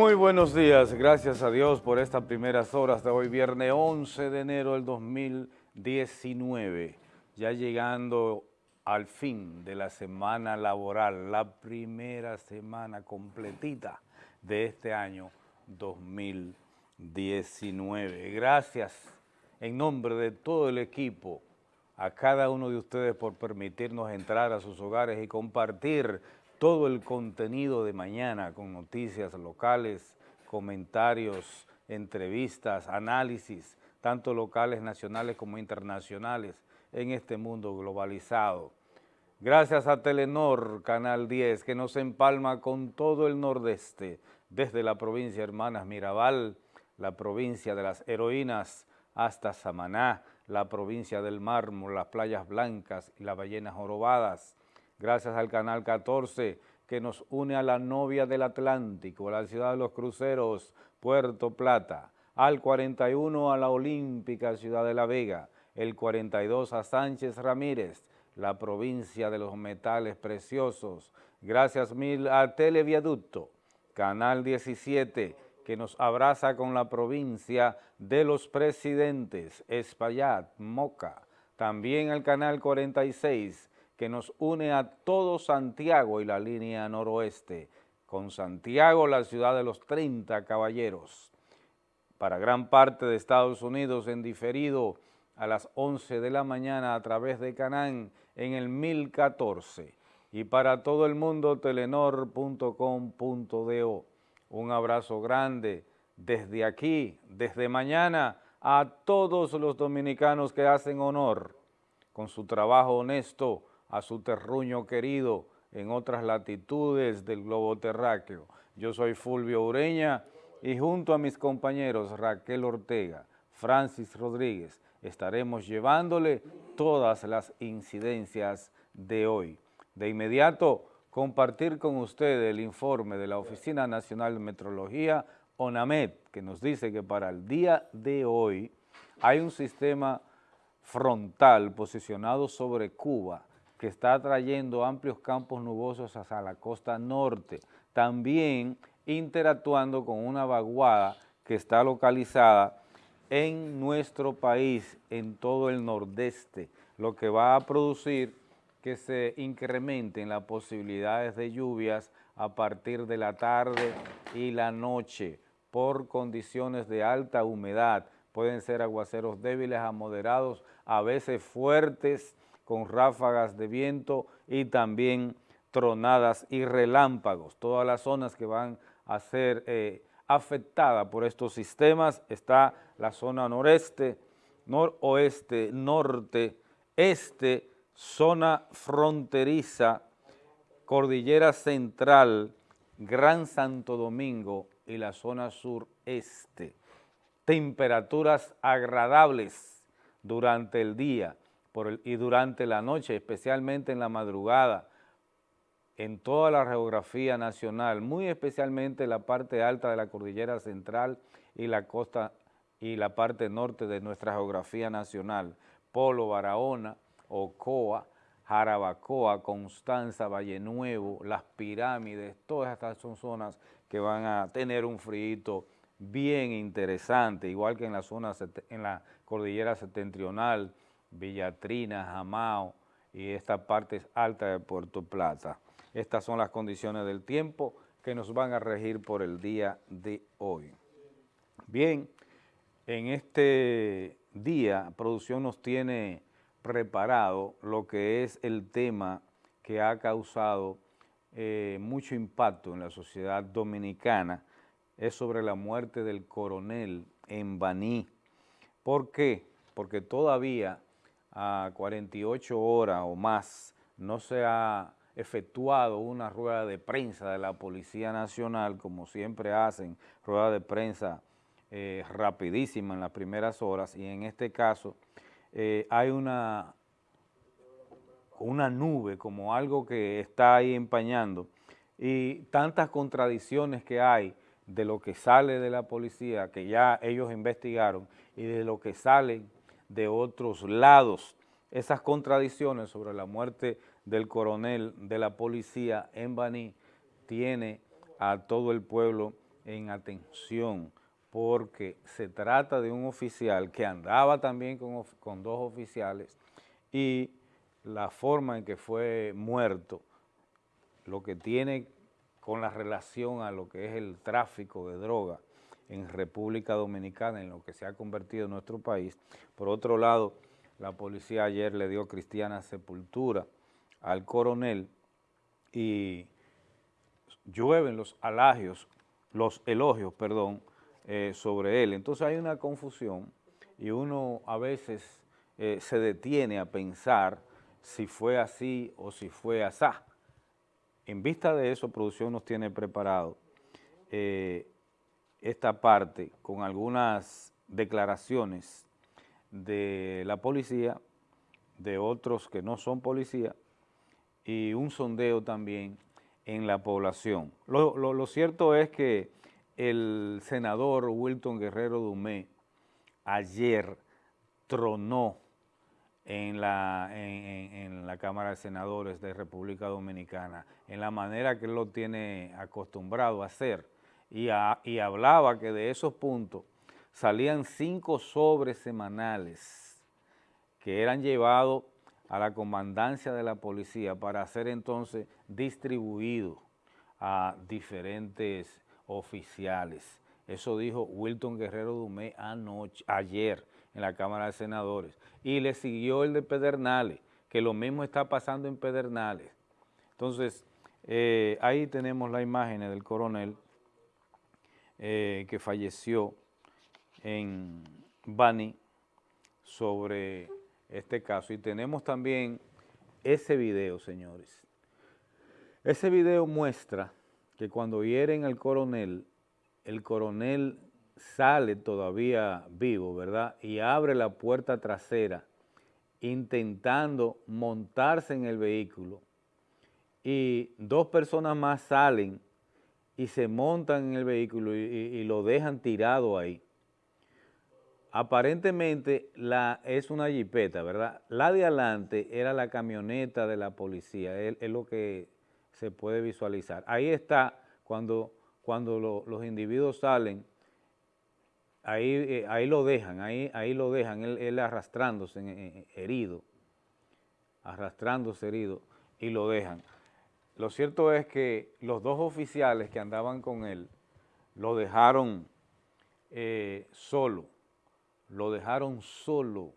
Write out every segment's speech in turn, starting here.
Muy buenos días, gracias a Dios por estas primeras horas de hoy, viernes 11 de enero del 2019, ya llegando al fin de la semana laboral, la primera semana completita de este año 2019. Gracias en nombre de todo el equipo a cada uno de ustedes por permitirnos entrar a sus hogares y compartir todo el contenido de mañana con noticias locales, comentarios, entrevistas, análisis, tanto locales, nacionales como internacionales, en este mundo globalizado. Gracias a Telenor, Canal 10, que nos empalma con todo el nordeste, desde la provincia Hermanas Mirabal, la provincia de las heroínas, hasta Samaná, la provincia del Mármol, las playas blancas y las ballenas jorobadas. Gracias al Canal 14, que nos une a la novia del Atlántico, a la ciudad de los cruceros, Puerto Plata, al 41 a la olímpica ciudad de La Vega, el 42 a Sánchez Ramírez, la provincia de los metales preciosos. Gracias mil a Televiaducto, Canal 17, que nos abraza con la provincia de los presidentes, Espaillat, Moca. También al Canal 46, que nos une a todo Santiago y la línea noroeste. Con Santiago, la ciudad de los 30 caballeros. Para gran parte de Estados Unidos en diferido a las 11 de la mañana a través de Canán en el 1014. Y para todo el mundo, telenor.com.do. Un abrazo grande desde aquí, desde mañana, a todos los dominicanos que hacen honor con su trabajo honesto a su terruño querido en otras latitudes del globo terráqueo. Yo soy Fulvio Ureña y junto a mis compañeros Raquel Ortega, Francis Rodríguez, estaremos llevándole todas las incidencias de hoy. De inmediato, compartir con ustedes el informe de la Oficina Nacional de Metrología, ONAMED, que nos dice que para el día de hoy hay un sistema frontal posicionado sobre Cuba que está trayendo amplios campos nubosos hacia la costa norte, también interactuando con una vaguada que está localizada en nuestro país, en todo el nordeste, lo que va a producir que se incrementen las posibilidades de lluvias a partir de la tarde y la noche por condiciones de alta humedad. Pueden ser aguaceros débiles a moderados, a veces fuertes, con ráfagas de viento y también tronadas y relámpagos. Todas las zonas que van a ser eh, afectadas por estos sistemas está la zona noreste, noroeste, norte, este, zona fronteriza, cordillera central, Gran Santo Domingo y la zona sureste. Temperaturas agradables durante el día y durante la noche, especialmente en la madrugada, en toda la geografía nacional, muy especialmente la parte alta de la cordillera central y la costa y la parte norte de nuestra geografía nacional, Polo, Barahona, Ocoa, Jarabacoa, Constanza, Valle Nuevo, Las Pirámides, todas estas son zonas que van a tener un frío bien interesante, igual que en la zona, en la cordillera septentrional, Villatrina, Jamao y esta parte alta de Puerto Plata. Estas son las condiciones del tiempo que nos van a regir por el día de hoy. Bien, en este día, producción nos tiene preparado lo que es el tema que ha causado eh, mucho impacto en la sociedad dominicana, es sobre la muerte del coronel en Baní. ¿Por qué? Porque todavía a 48 horas o más no se ha efectuado una rueda de prensa de la Policía Nacional, como siempre hacen, rueda de prensa eh, rapidísima en las primeras horas, y en este caso eh, hay una, una nube, como algo que está ahí empañando, y tantas contradicciones que hay de lo que sale de la policía, que ya ellos investigaron, y de lo que sale de otros lados. Esas contradicciones sobre la muerte del coronel de la policía en Baní tiene a todo el pueblo en atención porque se trata de un oficial que andaba también con, con dos oficiales y la forma en que fue muerto, lo que tiene con la relación a lo que es el tráfico de droga en República Dominicana, en lo que se ha convertido en nuestro país. Por otro lado, la policía ayer le dio cristiana sepultura al coronel y llueven los alagios, los elogios, perdón, eh, sobre él. Entonces hay una confusión y uno a veces eh, se detiene a pensar si fue así o si fue asá. En vista de eso, producción nos tiene preparado eh, esta parte con algunas declaraciones de la policía, de otros que no son policía, y un sondeo también en la población. Lo, cierto es que el senador Wilton Guerrero Dumé ayer tronó en la, en, la Cámara de Senadores de República Dominicana, en la manera que él lo tiene acostumbrado a hacer, y, hablaba que de esos puntos salían cinco sobres semanales que eran llevados a la comandancia de la policía para ser entonces distribuidos a diferentes oficiales. Eso dijo Wilton Guerrero Dumé anoche, ayer en la Cámara de Senadores. Y le siguió el de Pedernales, que lo mismo está pasando en Pedernales. Entonces, eh, ahí tenemos la imagen del coronel eh, que falleció en Bani sobre este caso. Y tenemos también ese video, señores. Ese video muestra que cuando hieren al coronel, el coronel sale todavía vivo, ¿verdad? Y abre la puerta trasera intentando montarse en el vehículo y dos personas más salen y se montan en el vehículo y, lo dejan tirado ahí. Aparentemente la, es una jipeta, ¿verdad? La de adelante era la camioneta de la policía, es, lo que se puede visualizar. Ahí está cuando, cuando los individuos salen ahí, eh, ahí lo dejan, ahí, ahí lo dejan, él, arrastrándose eh, herido, arrastrándose herido y lo dejan. Lo cierto es que los dos oficiales que andaban con él lo dejaron eh, solo, lo dejaron solo,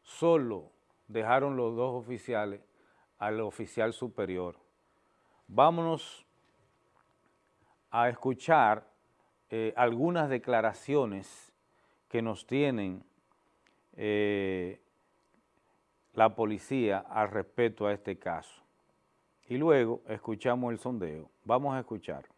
solo dejaron los dos oficiales al oficial superior. Vámonos a escuchar eh, algunas declaraciones que nos tienen eh, la policía al respecto a este caso. Y luego escuchamos el sondeo. Vamos a escuchar.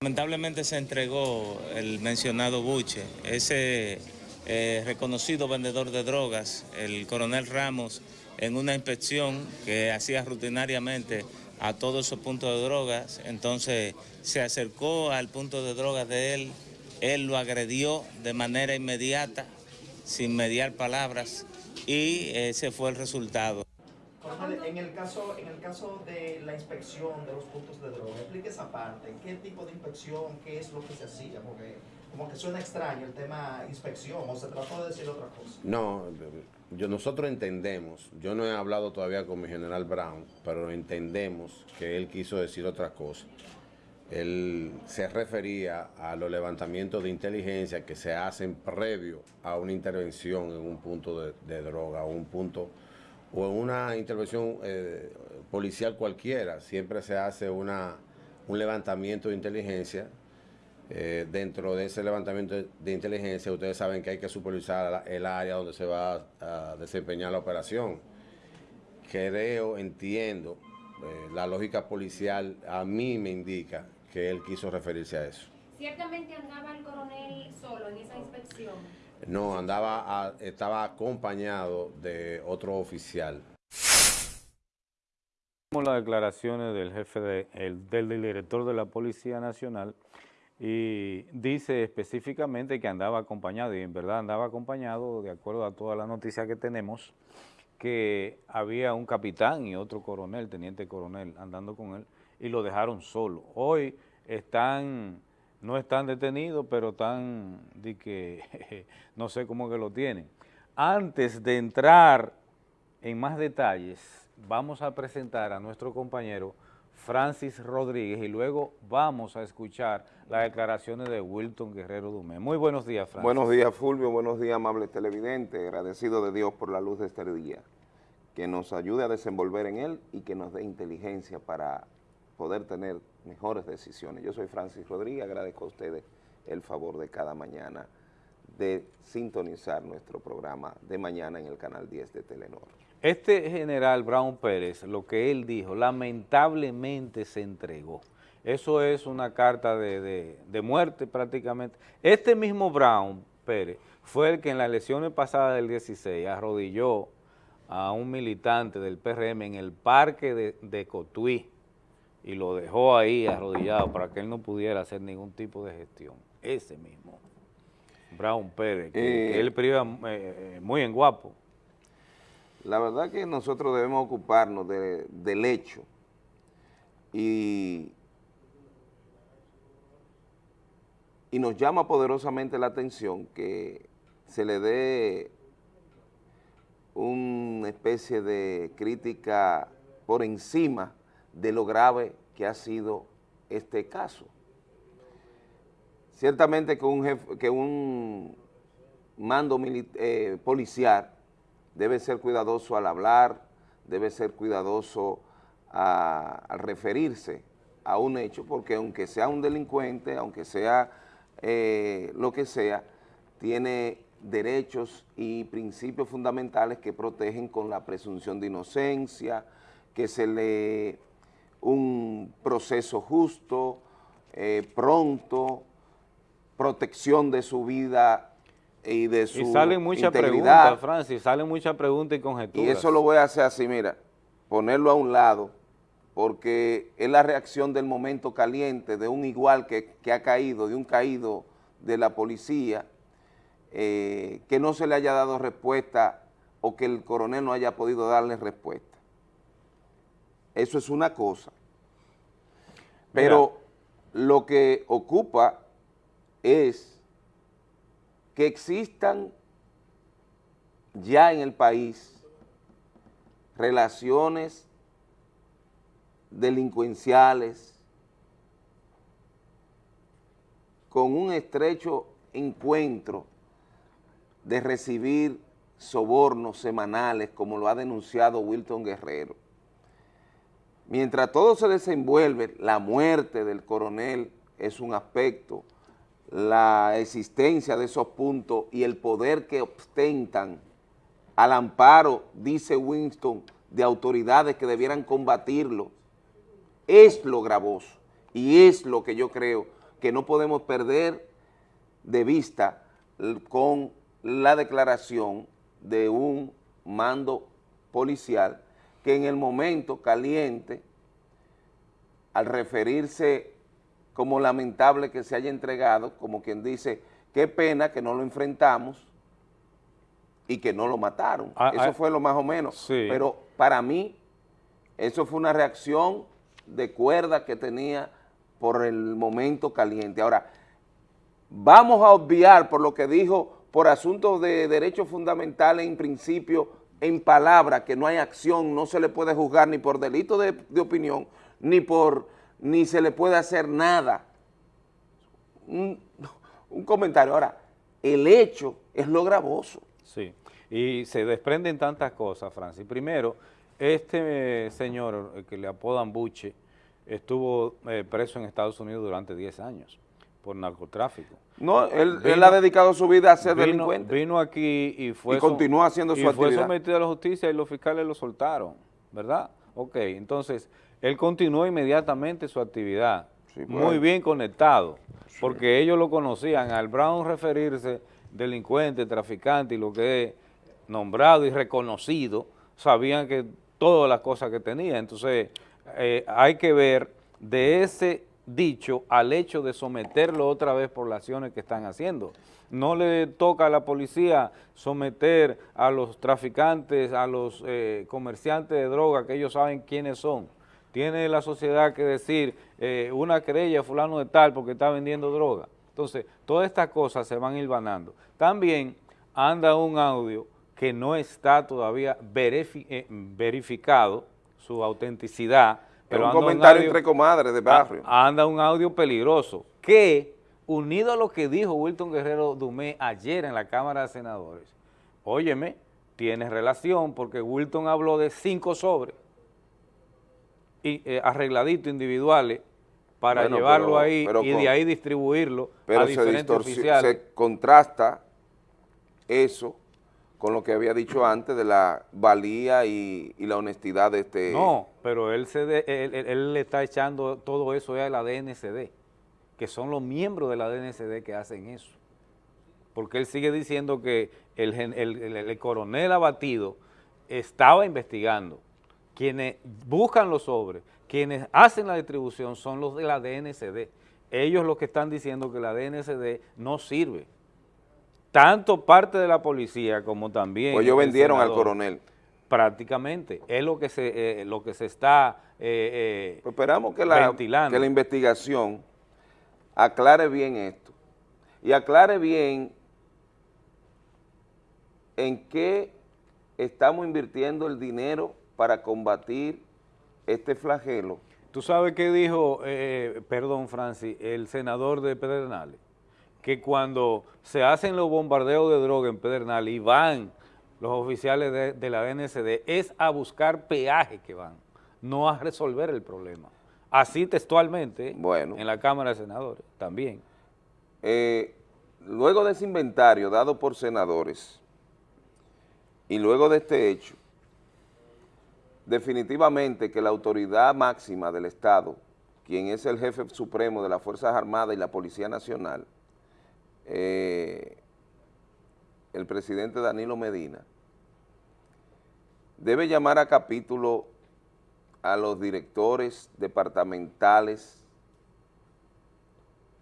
Lamentablemente se entregó el mencionado Buche, ese eh, reconocido vendedor de drogas, el coronel Ramos, en una inspección que hacía rutinariamente a todos esos puntos de drogas, entonces se acercó al punto de drogas de él, él lo agredió de manera inmediata, sin mediar palabras, y ese fue el resultado. En el, caso, en el caso de la inspección de los puntos de droga, explique esa parte, ¿qué tipo de inspección, qué es lo que se hacía? Porque como que suena extraño el tema inspección, o se trató de decir otra cosa. No, yo, nosotros entendemos, yo no he hablado todavía con mi general Brown, pero entendemos que él quiso decir otra cosa. Él se refería a los levantamientos de inteligencia que se hacen previo a una intervención en un punto de, droga o un punto o en una intervención eh, policial cualquiera. Siempre se hace una, un levantamiento de inteligencia eh, dentro de ese levantamiento de inteligencia, ustedes saben que hay que supervisar el área donde se va a, desempeñar la operación. Creo, entiendo, eh, la lógica policial a mí me indica que él quiso referirse a eso. ¿Ciertamente andaba el coronel solo en esa inspección? No, andaba, estaba acompañado de otro oficial. Las declaraciones del jefe del director de la Policía Nacional, y dice específicamente que andaba acompañado, y en verdad andaba acompañado, de acuerdo a toda la noticia que tenemos, que había un capitán y otro coronel, teniente coronel, andando con él, y lo dejaron solo. Hoy están, no están detenidos, pero están, de que, no sé cómo que lo tienen. Antes de entrar en más detalles, vamos a presentar a nuestro compañero Francis Rodríguez y luego vamos a escuchar las declaraciones de Wilton Guerrero Dumé. Muy buenos días, Francis. Buenos días, Fulvio. Buenos días, amables televidentes. Agradecido de Dios por la luz de este día. Que nos ayude a desenvolver en él y que nos dé inteligencia para poder tener mejores decisiones. Yo soy Francis Rodríguez, agradezco a ustedes el favor de cada mañana de sintonizar nuestro programa de mañana en el canal 10 de Telenor. Este general Brown Pérez, lo que él dijo, lamentablemente se entregó. Eso es una carta de, de, muerte prácticamente. Este mismo Brown Pérez fue el que en las elecciones pasadas del 16 arrodilló a un militante del PRM en el parque de, de Cotuí y lo dejó ahí arrodillado para que él no pudiera hacer ningún tipo de gestión. Ese mismo, Brown Pérez, que, eh, él priva eh, eh, muy en guapo. La verdad que nosotros debemos ocuparnos del hecho y, y nos llama poderosamente la atención que se le dé una especie de crítica por encima de lo grave que ha sido este caso. Ciertamente que un, que un mando eh, policial debe ser cuidadoso al hablar, debe ser cuidadoso al referirse a un hecho, porque aunque sea un delincuente, aunque sea eh, lo que sea, tiene derechos y principios fundamentales que protegen con la presunción de inocencia, que se le un proceso justo, eh, pronto, protección de su vida y de su Y salen muchas preguntas, Francis, salen muchas preguntas y conjeturas. Y eso lo voy a hacer así, mira, ponerlo a un lado, porque es la reacción del momento caliente de un igual que, ha caído, de un caído de la policía, eh, que no se le haya dado respuesta o que el coronel no haya podido darle respuesta. Eso es una cosa. Pero lo que ocupa es que existan ya en el país relaciones delincuenciales con un estrecho encuentro de recibir sobornos semanales, como lo ha denunciado Wilton Guerrero Mientras todo se desenvuelve, la muerte del coronel es un aspecto, la existencia de esos puntos y el poder que ostentan al amparo, dice Winston, de autoridades que debieran combatirlo, es lo gravoso y es lo que yo creo que no podemos perder de vista con la declaración de un mando policial que en el momento caliente, al referirse como lamentable que se haya entregado, como quien dice, qué pena que no lo enfrentamos y que no lo mataron. Ah, eso ah, fue lo más o menos. Pero para mí, eso fue una reacción de cuerda que tenía por el momento caliente. Ahora, vamos a obviar por lo que dijo, por asuntos de derechos fundamentales en principio en palabra que no hay acción, no se le puede juzgar ni por delito de, opinión, ni por ni se le puede hacer nada. Un, comentario. Ahora, el hecho es lo gravoso. Sí, y se desprenden tantas cosas, Francis. Primero, este señor que le apodan Buche estuvo eh, preso en Estados Unidos durante 10 años por narcotráfico. No, él, él, ha dedicado su vida a ser delincuente. Vino aquí y fue... Y continúa haciendo su y fue sometido a la justicia y los fiscales lo soltaron, ¿verdad? Ok, entonces, él continuó inmediatamente su actividad, pues. muy bien conectado, porque ellos lo conocían, al Brown referirse delincuente, traficante y lo que es nombrado y reconocido, sabían que todas las cosas que tenía, entonces eh, hay que ver de ese dicho al hecho de someterlo otra vez por las acciones que están haciendo. No le toca a la policía someter a los traficantes, a los eh, comerciantes de droga, que ellos saben quiénes son. tiene la sociedad que decir eh, una querella fulano de tal porque está vendiendo droga. Entonces, todas estas cosas se van hilvanando. También anda un audio que no está todavía eh, verificado, su autenticidad. Pero un comentario entre comadres de barrio. Anda un audio peligroso que, unido a lo que dijo Wilton Guerrero Dumé ayer en la Cámara de Senadores, óyeme, tiene relación porque Wilton habló de cinco sobres y, eh, arregladitos individuales para llevarlo ahí y de ahí distribuirlo a diferentes oficiales. Se contrasta eso con lo que había dicho antes de la valía y, la honestidad de este... No, pero él, se él, le está echando todo eso a la DNCD, que son los miembros de la DNCD que hacen eso. Porque él sigue diciendo que el, el coronel abatido estaba investigando. Quienes buscan los sobres, quienes hacen la distribución son los de la DNCD. Ellos los que están diciendo que la DNCD no sirve tanto parte de la policía como también... Pues ellos vendieron al coronel. Prácticamente, es lo que se, eh, lo que se está eh, eh pues esperamos que la, que la investigación aclare bien esto y aclare bien en qué estamos invirtiendo el dinero para combatir este flagelo. ¿Tú sabes qué dijo, eh, perdón Francis, el senador de Pedernales? Que cuando se hacen los bombardeos de droga en Pedernal y van los oficiales de, la DNCD, es a buscar peaje que van, no a resolver el problema. Así textualmente, bueno, en la Cámara de Senadores, también. Eh, luego de ese inventario dado por senadores y luego de este hecho, definitivamente que la autoridad máxima del Estado, quien es el jefe supremo de las Fuerzas Armadas y la Policía Nacional, eh, el presidente Danilo Medina, debe llamar a capítulo a los directores departamentales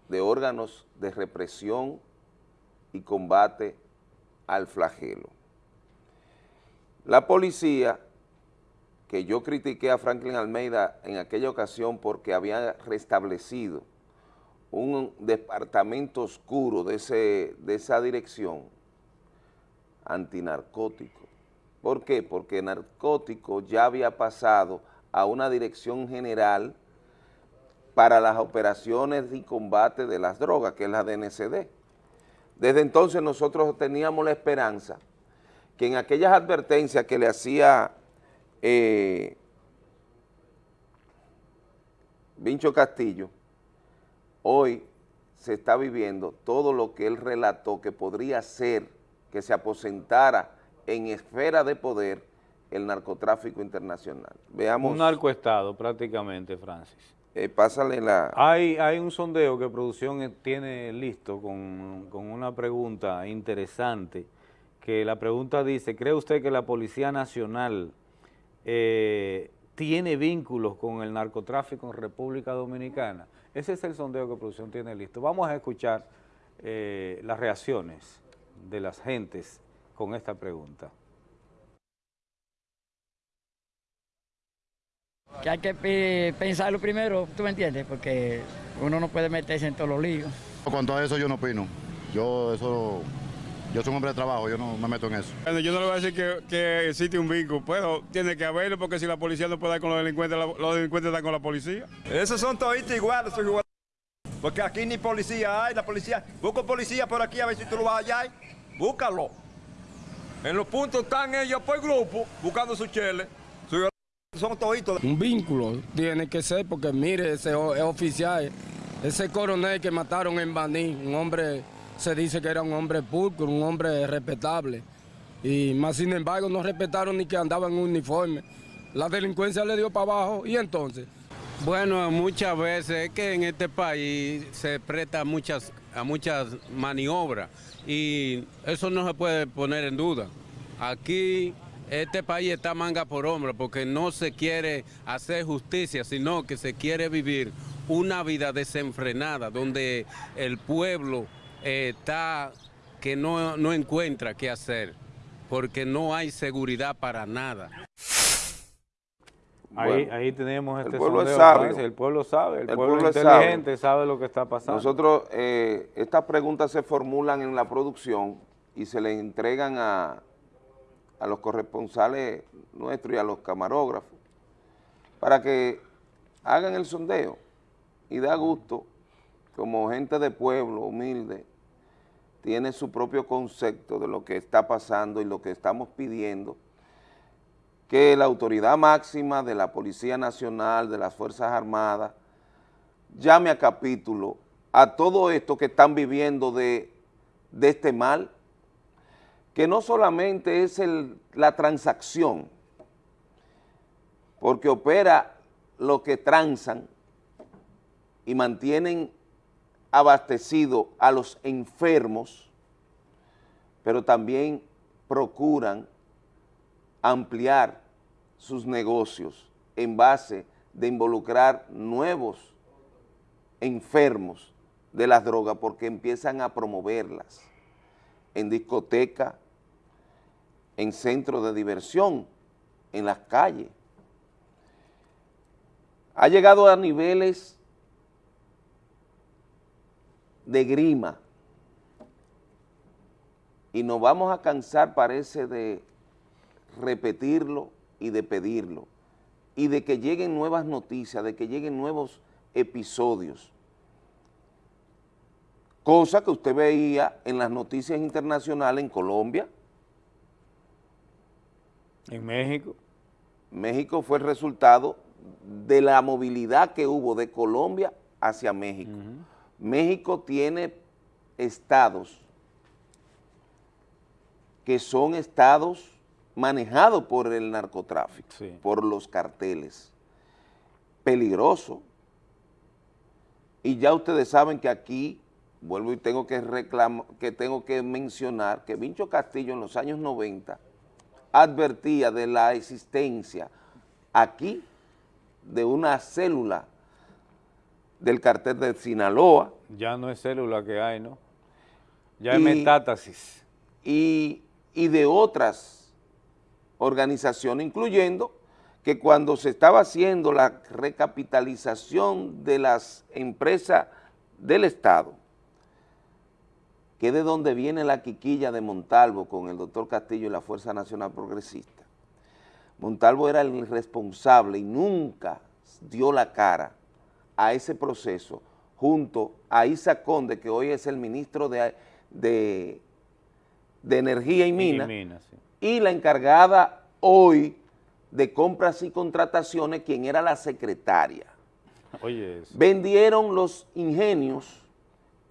de órganos de represión y combate al flagelo. La policía, que yo critiqué a Franklin Almeida en aquella ocasión porque había restablecido un departamento oscuro de, ese, de esa dirección antinarcótico. ¿Por qué? Porque narcótico ya había pasado a una dirección general para las operaciones y combate de las drogas, que es la DNCD. Desde entonces nosotros teníamos la esperanza que en aquellas advertencias que le hacía eh, Vincho Castillo, hoy se está viviendo todo lo que él relató que podría ser que se aposentara en esfera de poder el narcotráfico internacional. Veamos. Un narcoestado prácticamente, Francis. Eh, pásale la... Hay, hay un sondeo que producción tiene listo con, con una pregunta interesante, que la pregunta dice, ¿cree usted que la Policía Nacional eh, tiene vínculos con el narcotráfico en República Dominicana? Ese es el sondeo que producción tiene listo. Vamos a escuchar eh, las reacciones de las gentes con esta pregunta. Que hay que pensarlo primero, ¿tú me entiendes? Porque uno no puede meterse en todos los líos. Cuanto a eso yo no opino. Yo eso yo soy un hombre de trabajo, yo no me meto en eso. Bueno, yo no le voy a decir que, existe un vínculo, pero tiene que haberlo porque si la policía no puede dar con los delincuentes, los delincuentes están con la policía. Esos son toditos iguales, iguales. Porque aquí ni policía hay, la policía... Busca policía por aquí a ver si tú lo vas allá. Búscalo. En los puntos están ellos por grupo, buscando su chele. Son toditos. Un vínculo tiene que ser porque mire, ese es oficial, ese coronel que mataron en Baní, un hombre se dice que era un hombre pulcro, un hombre respetable. Y más sin embargo no respetaron ni que andaba en uniforme. La delincuencia le dio para abajo y entonces. Bueno, muchas veces es que en este país se presta a muchas, a muchas maniobras y eso no se puede poner en duda. Aquí este país está manga por hombro porque no se quiere hacer justicia, sino que se quiere vivir una vida desenfrenada donde el pueblo está que no, no encuentra qué hacer, porque no hay seguridad para nada. Ahí, Bueno, ahí tenemos el este pueblo es sondeo, sabio. El pueblo sabe, el, El pueblo, pueblo es inteligente sabe lo que está pasando. Nosotros, eh, estas preguntas se formulan en la producción y se le entregan a, a los corresponsales nuestros y a los camarógrafos para que hagan el sondeo y da gusto, como gente de pueblo, humilde, tiene su propio concepto de lo que está pasando y lo que estamos pidiendo, que la autoridad máxima de la Policía Nacional, de las Fuerzas Armadas, llame a capítulo a todo esto que están viviendo de, de este mal, que no solamente es la transacción, porque opera lo que transan y mantienen abastecido a los enfermos, pero también procuran ampliar sus negocios en base de involucrar nuevos enfermos de las drogas porque empiezan a promoverlas en discoteca, en centros de diversión, en las calles. Ha llegado a niveles de grima y nos vamos a cansar, parece, de repetirlo y de pedirlo y de que lleguen nuevas noticias, de que lleguen nuevos episodios. Cosa que usted veía en las noticias internacionales en Colombia. En México. México fue el resultado de la movilidad que hubo de Colombia hacia México. México tiene estados que son estados manejados por el narcotráfico, por los carteles. Peligroso. Y ya ustedes saben que aquí, vuelvo y tengo que reclamar, que tengo que mencionar que Vincho Castillo en los años 90 advertía de la existencia aquí de una célula del cartel de Sinaloa, Ya no es célula que hay, ¿no? Ya es metástasis. y, y de otras organizaciones, incluyendo que cuando se estaba haciendo la recapitalización de las empresas del Estado, que es de donde viene la quiquilla de Montalvo con el doctor Castillo y la Fuerza Nacional Progresista. Montalvo era el responsable y nunca dio la cara a ese proceso junto a Isa Conde, que hoy es el ministro de, de, de Energía y Minas, sí. y la encargada hoy de compras y contrataciones, quien era la secretaria. Oye, eso. Vendieron los ingenios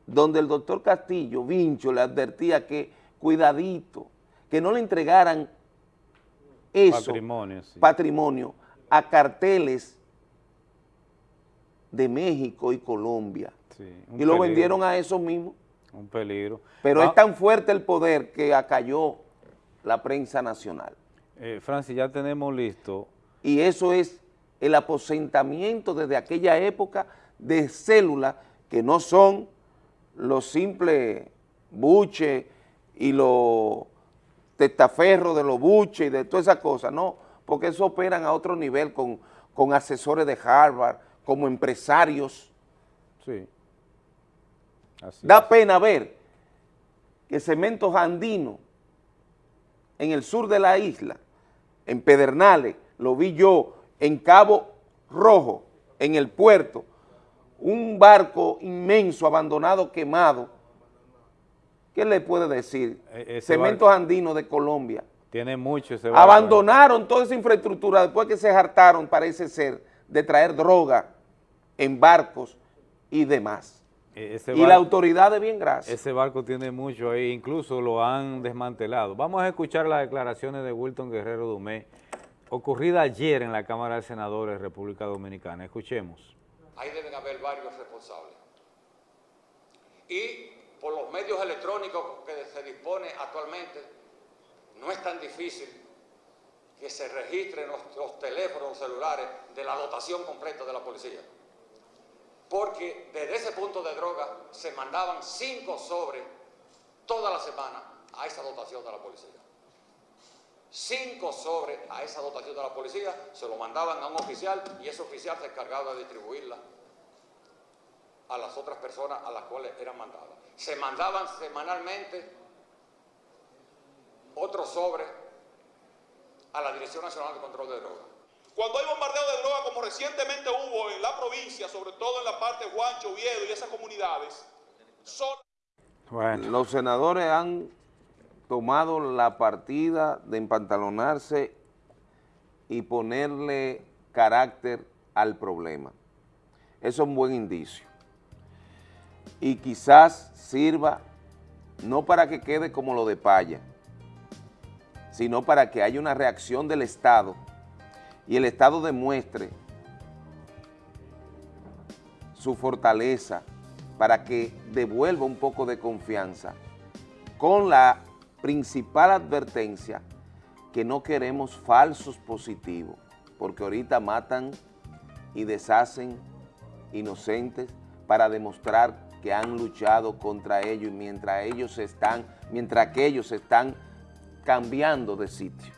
donde el doctor Castillo, Vincho, le advertía que cuidadito, que no le entregaran eso, Patrimonio, sí. patrimonio, a carteles de México y Colombia. Sí, Y lo vendieron a esos mismos. Un peligro. Pero Ah, es tan fuerte el poder que acalló la prensa nacional. eh, Francis, ya tenemos listo. Y eso es el aposentamiento desde aquella época de células que no son los simples buches y los testaferros de los buches y de todas esas cosas, no, porque eso operan a otro nivel con, con asesores de Harvard, como empresarios. Sí. Así Da pena ver que Cementos Andino, en el sur de la isla, en Pedernales, lo vi yo, en Cabo Rojo, en el puerto, un barco inmenso, abandonado, quemado. ¿Qué le puede decir? E- Cementos Andino de Colombia. Tiene mucho ese barco. Abandonaron toda esa infraestructura después que se hartaron, parece ser, de traer droga en barcos y demás. E- ese Y la autoridad de bien gracias. Ese barco tiene mucho ahí, incluso lo han desmantelado. Vamos a escuchar las declaraciones de Wilton Guerrero Dumé, ocurrida ayer en la Cámara de Senadores de República Dominicana. Escuchemos. ahí deben haber varios responsables. Y por los medios electrónicos que se dispone actualmente, no es tan difícil que se registren los, teléfonos, celulares de la dotación completa de la policía. Porque desde ese punto de droga se mandaban cinco sobres toda la semana a esa dotación de la policía. cinco sobres a esa dotación de la policía, se lo mandaban a un oficial y ese oficial se encargaba de distribuirla a las otras personas a las cuales eran mandadas. Se mandaban semanalmente otros sobres a la Dirección Nacional de Control de Drogas. Cuando hay bombardeo de droga, como recientemente hubo en la provincia, sobre todo en la parte de Juancho, Oviedo y esas comunidades, son... Los senadores han tomado la partida de empantalonarse y ponerle carácter al problema. Eso es un buen indicio. Y quizás sirva no para que quede como lo de Paya, sino para que haya una reacción del Estado y el Estado demuestre su fortaleza para que devuelva un poco de confianza con la principal advertencia que no queremos falsos positivos, porque ahorita matan y deshacen inocentes para demostrar que han luchado contra ellos y mientras ellos están, mientras que ellos están cambiando de sitio.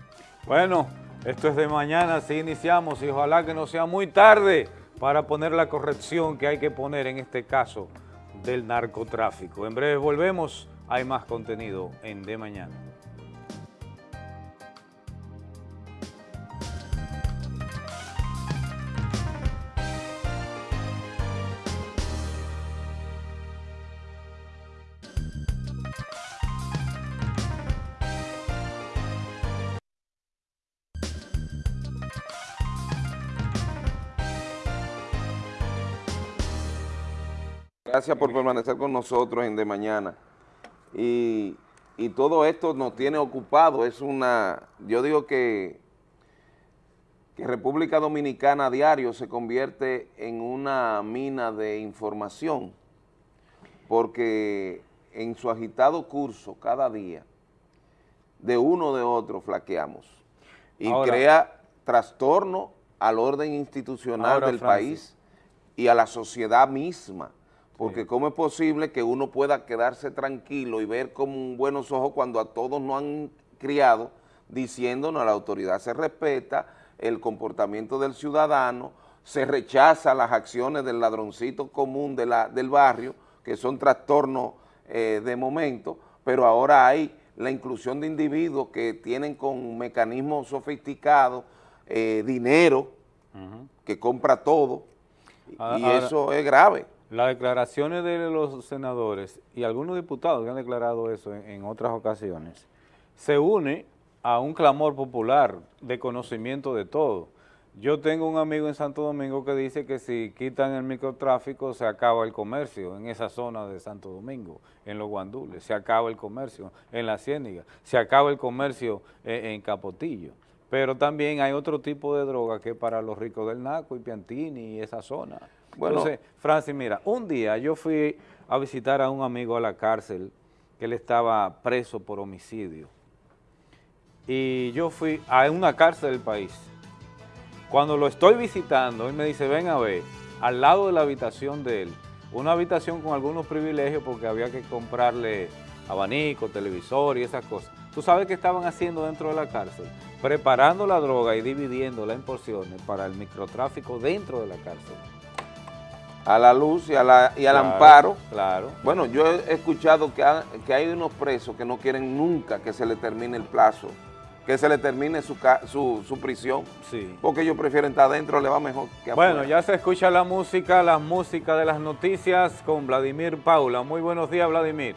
Bueno, esto es de mañana, así iniciamos y ojalá que no sea muy tarde para poner la corrección que hay que poner en este caso del narcotráfico. En breve volvemos, hay más contenido en De Mañana. Gracias por permanecer con nosotros en De Mañana. Y, y todo esto nos tiene ocupado. Es una, yo digo que, que República Dominicana a diario se convierte en una mina de información, porque en su agitado curso cada día, de uno o de otro flaqueamos. Y Ahora- crea trastorno al orden institucional Ahora, del Francis. país y a la sociedad misma. Porque cómo es posible que uno pueda quedarse tranquilo y ver con buenos ojos cuando a todos nos han criado diciéndonos la autoridad se respeta, el comportamiento del ciudadano, se rechaza las acciones del ladroncito común de la- del barrio, que son trastornos eh, de momento, pero ahora hay la inclusión de individuos que tienen con mecanismos sofisticados eh, dinero, que compra todo, y Ahora- y ahora- eso es grave. Las declaraciones de los senadores y algunos diputados que han declarado eso en, en otras ocasiones, se une a un clamor popular de conocimiento de todo. Yo tengo un amigo en Santo Domingo que dice que si quitan el microtráfico se acaba el comercio en esa zona de Santo Domingo, en los guandules, se acaba el comercio en la Ciéniga, se acaba el comercio eh, en Capotillo. Pero también hay otro tipo de droga que para los ricos del Naco y Piantini y esa zona. Entonces, Francis, mira, un día yo fui a visitar a un amigo a la cárcel que él estaba preso por homicidio. Y yo fui a una cárcel del país. Cuando lo estoy visitando, él me dice, ven a ver, al lado de la habitación de él, una habitación con algunos privilegios porque había que comprarle abanico, televisor y esas cosas. ¿Tú sabes qué estaban haciendo dentro de la cárcel? Preparando la droga y dividiéndola en porciones para el microtráfico dentro de la cárcel. A la luz y, a la, y al Claro, amparo. Claro. Bueno, yo he escuchado que, ha- que hay unos presos que no quieren nunca que se le termine el plazo, que se le termine su, su, su prisión, Sí. porque ellos prefieren estar adentro, le va mejor que Bueno, afuera. ya se escucha la música, la música de las noticias con Vladimir Paula. Muy buenos días, Vladimir.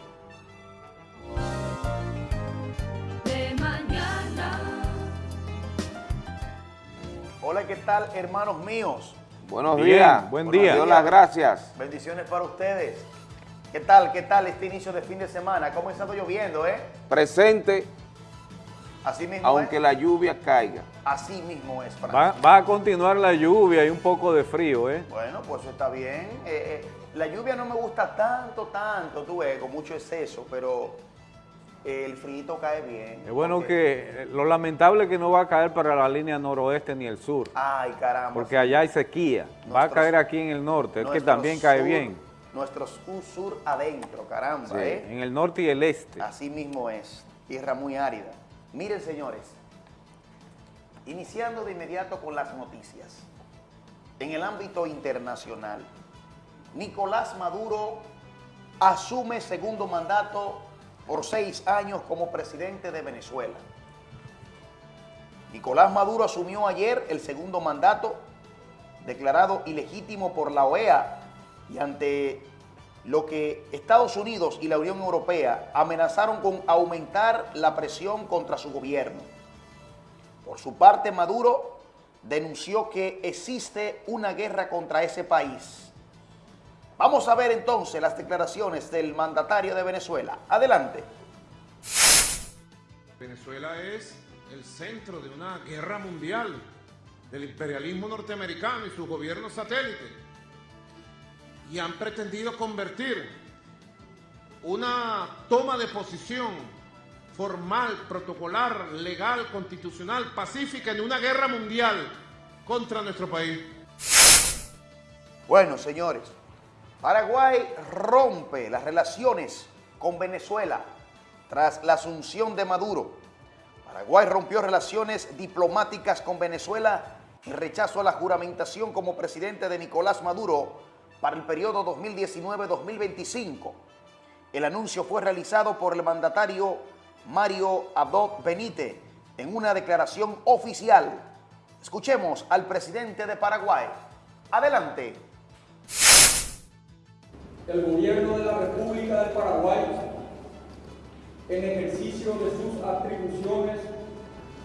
De mañana. Hola, ¿qué tal, hermanos míos? Buenos Bien, días. buen Buenos día. Dios las gracias. Bendiciones para ustedes. ¿Qué tal, qué tal este inicio de fin de semana? ¿Cómo ha estado lloviendo, eh? Presente, Así mismo aunque es. la lluvia caiga. Así mismo es. Va, va a continuar la lluvia y un poco de frío, ¿eh? Bueno, pues eso está bien. Eh, eh, la lluvia no me gusta tanto, tanto, tú ves, con mucho exceso, pero el frío cae bien. Es bueno porque- que, lo lamentable es que no va a caer para la línea noroeste ni el sur, Ay, caramba. porque allá hay sequía. Va a Nuestros- caer aquí en el norte, es que también cae sur- bien. Nuestro sur, sur adentro, caramba, Sí. ¿eh? En el norte y el este. Así mismo es, tierra muy árida. Miren, señores, Iniciando de inmediato con las noticias. En el ámbito internacional, Nicolás Maduro asume segundo mandato por seis años como presidente de Venezuela. Nicolás Maduro asumió ayer el segundo mandato declarado ilegítimo por la OEA y ante lo que Estados Unidos y la Unión Europea amenazaron con aumentar la presión contra su gobierno. Por su parte, Maduro denunció que existe una guerra contra ese país. Vamos a ver entonces las declaraciones del mandatario de Venezuela. Adelante. Venezuela es el centro de una guerra mundial del imperialismo norteamericano y sus gobiernos satélites. Y han pretendido convertir una toma de posición formal, protocolar, legal, constitucional, pacífica en una guerra mundial contra nuestro país. Bueno, señores, Paraguay rompe las relaciones con Venezuela tras la asunción de Maduro. Paraguay rompió relaciones diplomáticas con Venezuela en rechazo a la juramentación como presidente de Nicolás Maduro para el periodo 2019-2025. El anuncio fue realizado por el mandatario Mario Abdo Benítez en una declaración oficial. Escuchemos al presidente de Paraguay. Adelante. El gobierno de la República de Paraguay, en ejercicio de sus atribuciones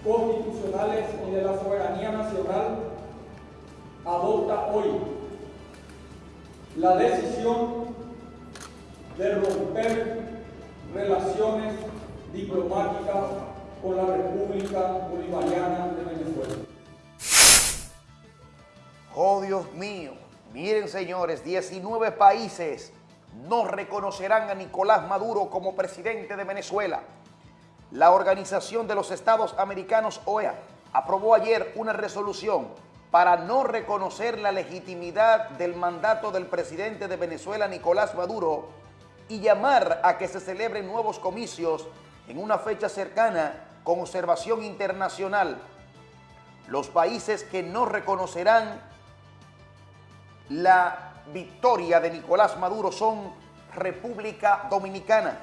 constitucionales y de la soberanía nacional, adopta hoy la decisión de romper relaciones diplomáticas con la República Bolivariana de Venezuela. Oh Dios mío, miren señores, 19 países no reconocerán a Nicolás Maduro como presidente de Venezuela. La Organización de los Estados Americanos, OEA, aprobó ayer una resolución para no reconocer la legitimidad del mandato del presidente de Venezuela, Nicolás Maduro, y llamar a que se celebren nuevos comicios en una fecha cercana con observación internacional. Los países que no reconocerán la victoria de Nicolás Maduro son República Dominicana,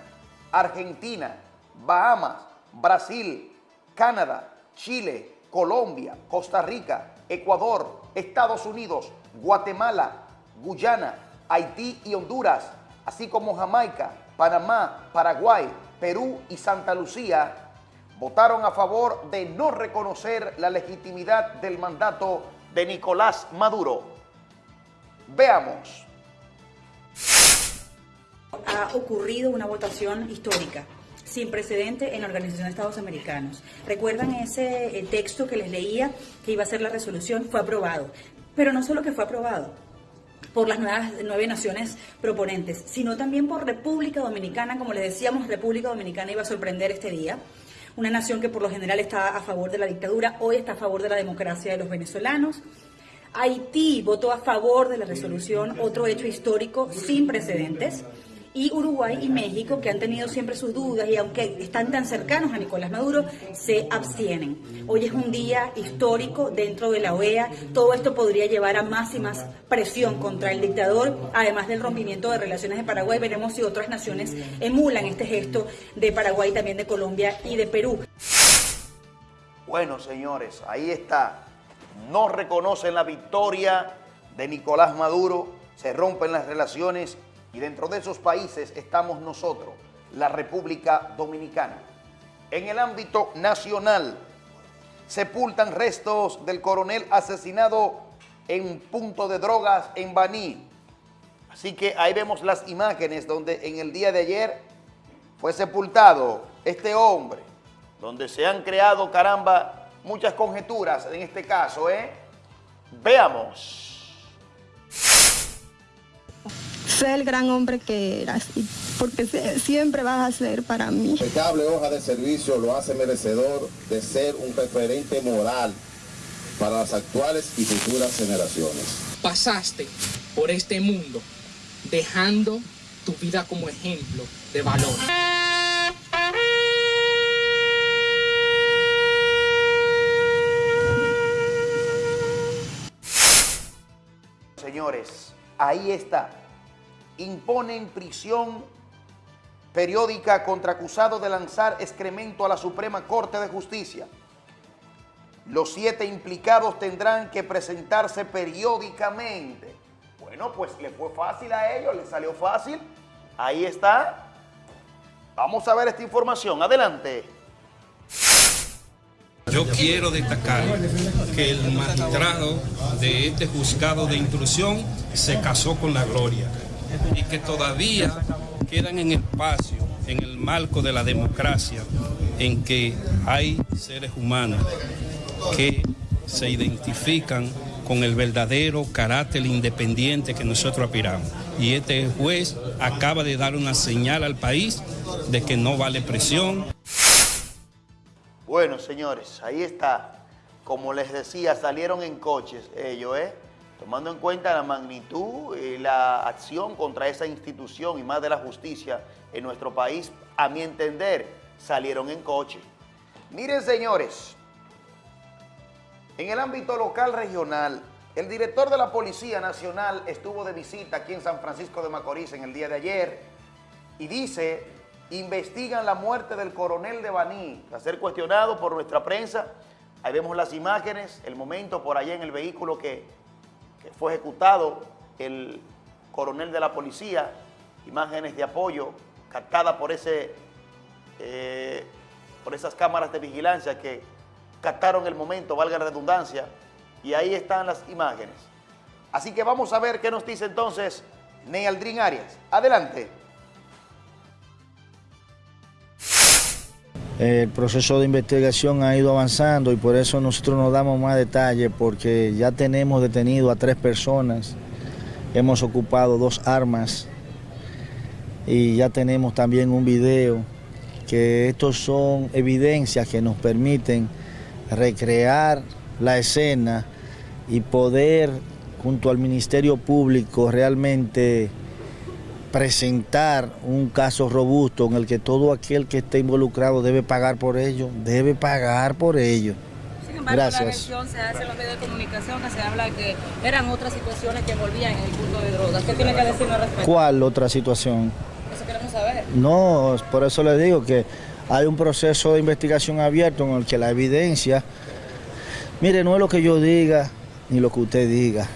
Argentina, Bahamas, Brasil, Canadá, Chile, Colombia, Costa Rica, Ecuador, Estados Unidos, Guatemala, Guyana, Haití y Honduras, así como Jamaica, Panamá, Paraguay, Perú y Santa Lucía, votaron a favor de no reconocer la legitimidad del mandato de Nicolás Maduro. Veamos. Ha ocurrido una votación histórica sin precedente en la Organización de Estados Americanos. ¿Recuerdan ese eh, texto que les leía que iba a ser la resolución? Fue aprobado. Pero no solo que fue aprobado por las nuevas, nueve naciones proponentes, sino también por República Dominicana. Como les decíamos, República Dominicana iba a sorprender este día. Una nación que por lo general está a favor de la dictadura, hoy está a favor de la democracia de los venezolanos. Haití votó a favor de la resolución, otro hecho histórico sin precedentes y Uruguay y México, que han tenido siempre sus dudas y aunque están tan cercanos a Nicolás Maduro, se abstienen. Hoy es un día histórico dentro de la OEA. Todo esto podría llevar a más y más presión contra el dictador, además del rompimiento de relaciones de Paraguay. Veremos si otras naciones emulan este gesto de Paraguay, también de Colombia y de Perú. Bueno, señores, ahí está. No reconocen la victoria de Nicolás Maduro, se rompen las relaciones y dentro de esos países estamos nosotros, la República Dominicana. En el ámbito nacional, sepultan restos del coronel asesinado en punto de drogas en Baní. Así que ahí vemos las imágenes donde en el día de ayer fue sepultado este hombre, donde se han creado, caramba, muchas conjeturas en este caso, ¿eh? Veamos sé el gran hombre que eras, porque siempre vas a ser para mí. Impecable hoja de servicio lo hace merecedor de ser un referente moral para las actuales y futuras generaciones. Pasaste por este mundo dejando tu vida como ejemplo de valor. Ahí está. Imponen prisión periódica contra acusado de lanzar excremento a la Suprema Corte de Justicia. Los siete implicados tendrán que presentarse periódicamente. Bueno, pues le fue fácil a ellos, le salió fácil. Ahí está. Vamos a ver esta información. Adelante. Yo quiero destacar que el magistrado de este juzgado de intrusión se casó con la gloria y que todavía quedan en espacio en el marco de la democracia en que hay seres humanos que se identifican con el verdadero carácter independiente que nosotros aspiramos. Y este juez acaba de dar una señal al país de que no vale presión. Bueno, señores, ahí está. Como les decía, salieron en coches ellos, ¿eh? Tomando en cuenta la magnitud y la acción contra esa institución y más de la justicia en nuestro país, a mi entender, salieron en coche. Miren, señores, en el ámbito local regional, el director de la Policía Nacional estuvo de visita aquí en San Francisco de Macorís en el día de ayer y dice, investigan la muerte del coronel de Baní, a ser cuestionado por nuestra prensa. Ahí vemos las imágenes, el momento por allá en el vehículo que, fue ejecutado el coronel de la policía, imágenes de apoyo captadas por, ese, eh, por esas cámaras de vigilancia que captaron el momento, valga la redundancia, y ahí están las imágenes. Así que vamos a ver qué nos dice entonces Nealdrin Arias. Adelante. El proceso de investigación ha ido avanzando y por eso nosotros nos damos más detalles porque ya tenemos detenido a tres personas, hemos ocupado dos armas y ya tenemos también un video que estos son evidencias que nos permiten recrear la escena y poder junto al Ministerio Público realmente presentar un caso robusto en el que todo aquel que esté involucrado debe pagar por ello, debe pagar por ello. Sin embargo, Gracias. la versión se hace en los medios de comunicación que se habla de que eran otras situaciones que volvían en el culto de drogas. ¿Qué tiene que decirnos al respecto? ¿Cuál otra situación? Eso queremos saber. No, por eso le digo que hay un proceso de investigación abierto en el que la evidencia, mire, no es lo que yo diga ni lo que usted diga,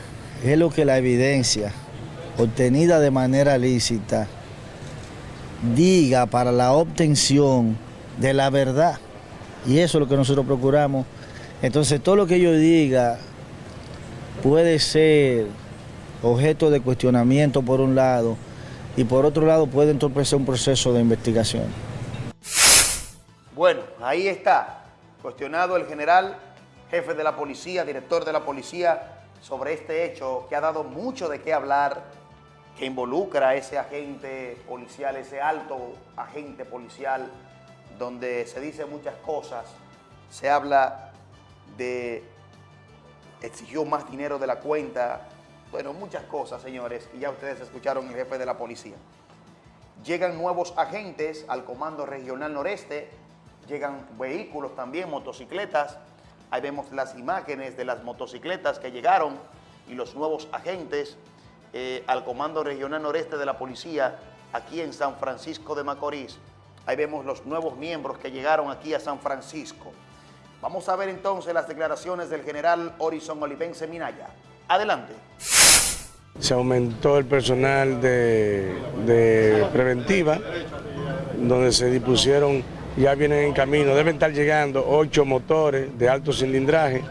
es lo que la evidencia obtenida de manera lícita diga para la obtención de la verdad. Y eso es lo que nosotros procuramos. Entonces todo lo que yo diga puede ser objeto de cuestionamiento por un lado y por otro lado puede entorpecer un proceso de investigación. Bueno, ahí está, cuestionado el general, jefe de la policía, director de la policía, sobre este hecho que ha dado mucho de qué hablar, que involucra a ese agente policial, ese alto agente policial, donde se dice muchas cosas, se habla de exigió más dinero de la cuenta, bueno, muchas cosas, señores, y ya ustedes escucharon el jefe de la policía. Llegan nuevos agentes al Comando Regional Noreste, llegan vehículos también, motocicletas, ahí vemos las imágenes de las motocicletas que llegaron y los nuevos agentes eh, al Comando Regional Noreste de la Policía aquí en San Francisco de Macorís. Ahí vemos los nuevos miembros que llegaron aquí a San Francisco. Vamos a ver entonces las declaraciones del general Horizon Olivense Minaya. Adelante. Se aumentó el personal de, de preventiva, donde se dispusieron, ya vienen en camino, deben estar llegando ocho motores de alto cilindraje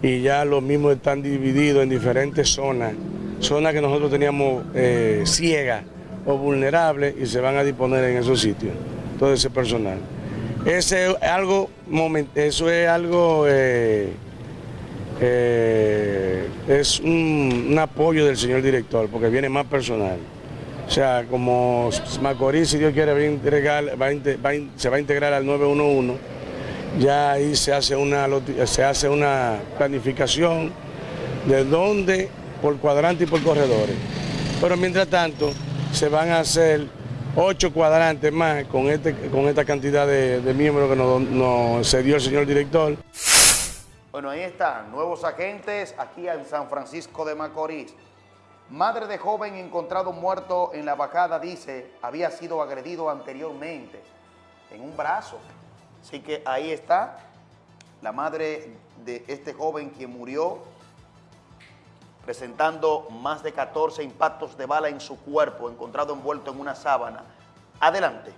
y ya los mismos están divididos en diferentes zonas, zonas que nosotros teníamos eh, ciegas o vulnerables y se van a disponer en esos sitios, todo ese personal. Ese es algo, eso es algo, eh, eh, es un, apoyo del señor director, porque viene más personal. O sea, como Macorís, si Dios quiere, va a integrar- se va a integrar al 911, ya ahí se hace una, se hace una planificación de dónde, por cuadrante y por corredores. Pero mientras tanto, se van a hacer ocho cuadrantes más con, este, con esta cantidad de, miembros que nos, nos cedió el señor director. Bueno, ahí están, nuevos agentes aquí en San Francisco de Macorís. Madre de joven encontrado muerto en la bajada dice había sido agredido anteriormente en un brazo. Así que ahí está la madre de este joven quien murió presentando más de 14 impactos de bala en su cuerpo, encontrado envuelto en una sábana. Adelante.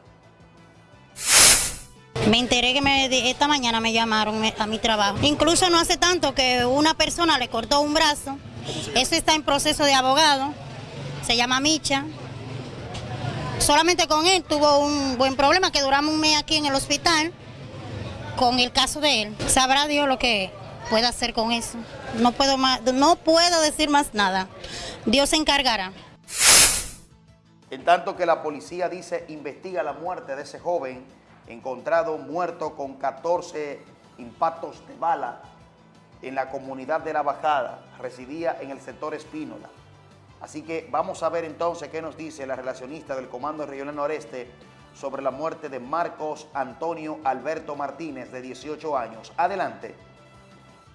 Me enteré que me- esta mañana me llamaron a mi trabajo. Incluso no hace tanto que una persona le cortó un brazo. Eso está en proceso de abogado. Se llama Micha. Solamente con él tuvo un buen problema que duramos un mes aquí en el hospital con el caso de él. Sabrá Dios lo que pueda hacer con eso. No puedo más, no puedo decir más nada. Dios se encargará. En tanto que la policía dice investiga la muerte de ese joven encontrado muerto con 14 impactos de bala en la comunidad de La Bajada, residía en el sector Espínola. Así que vamos a ver entonces qué nos dice la relacionista del Comando Regional Noreste sobre la muerte de Marcos Antonio Alberto Martínez, de 18 años. Adelante.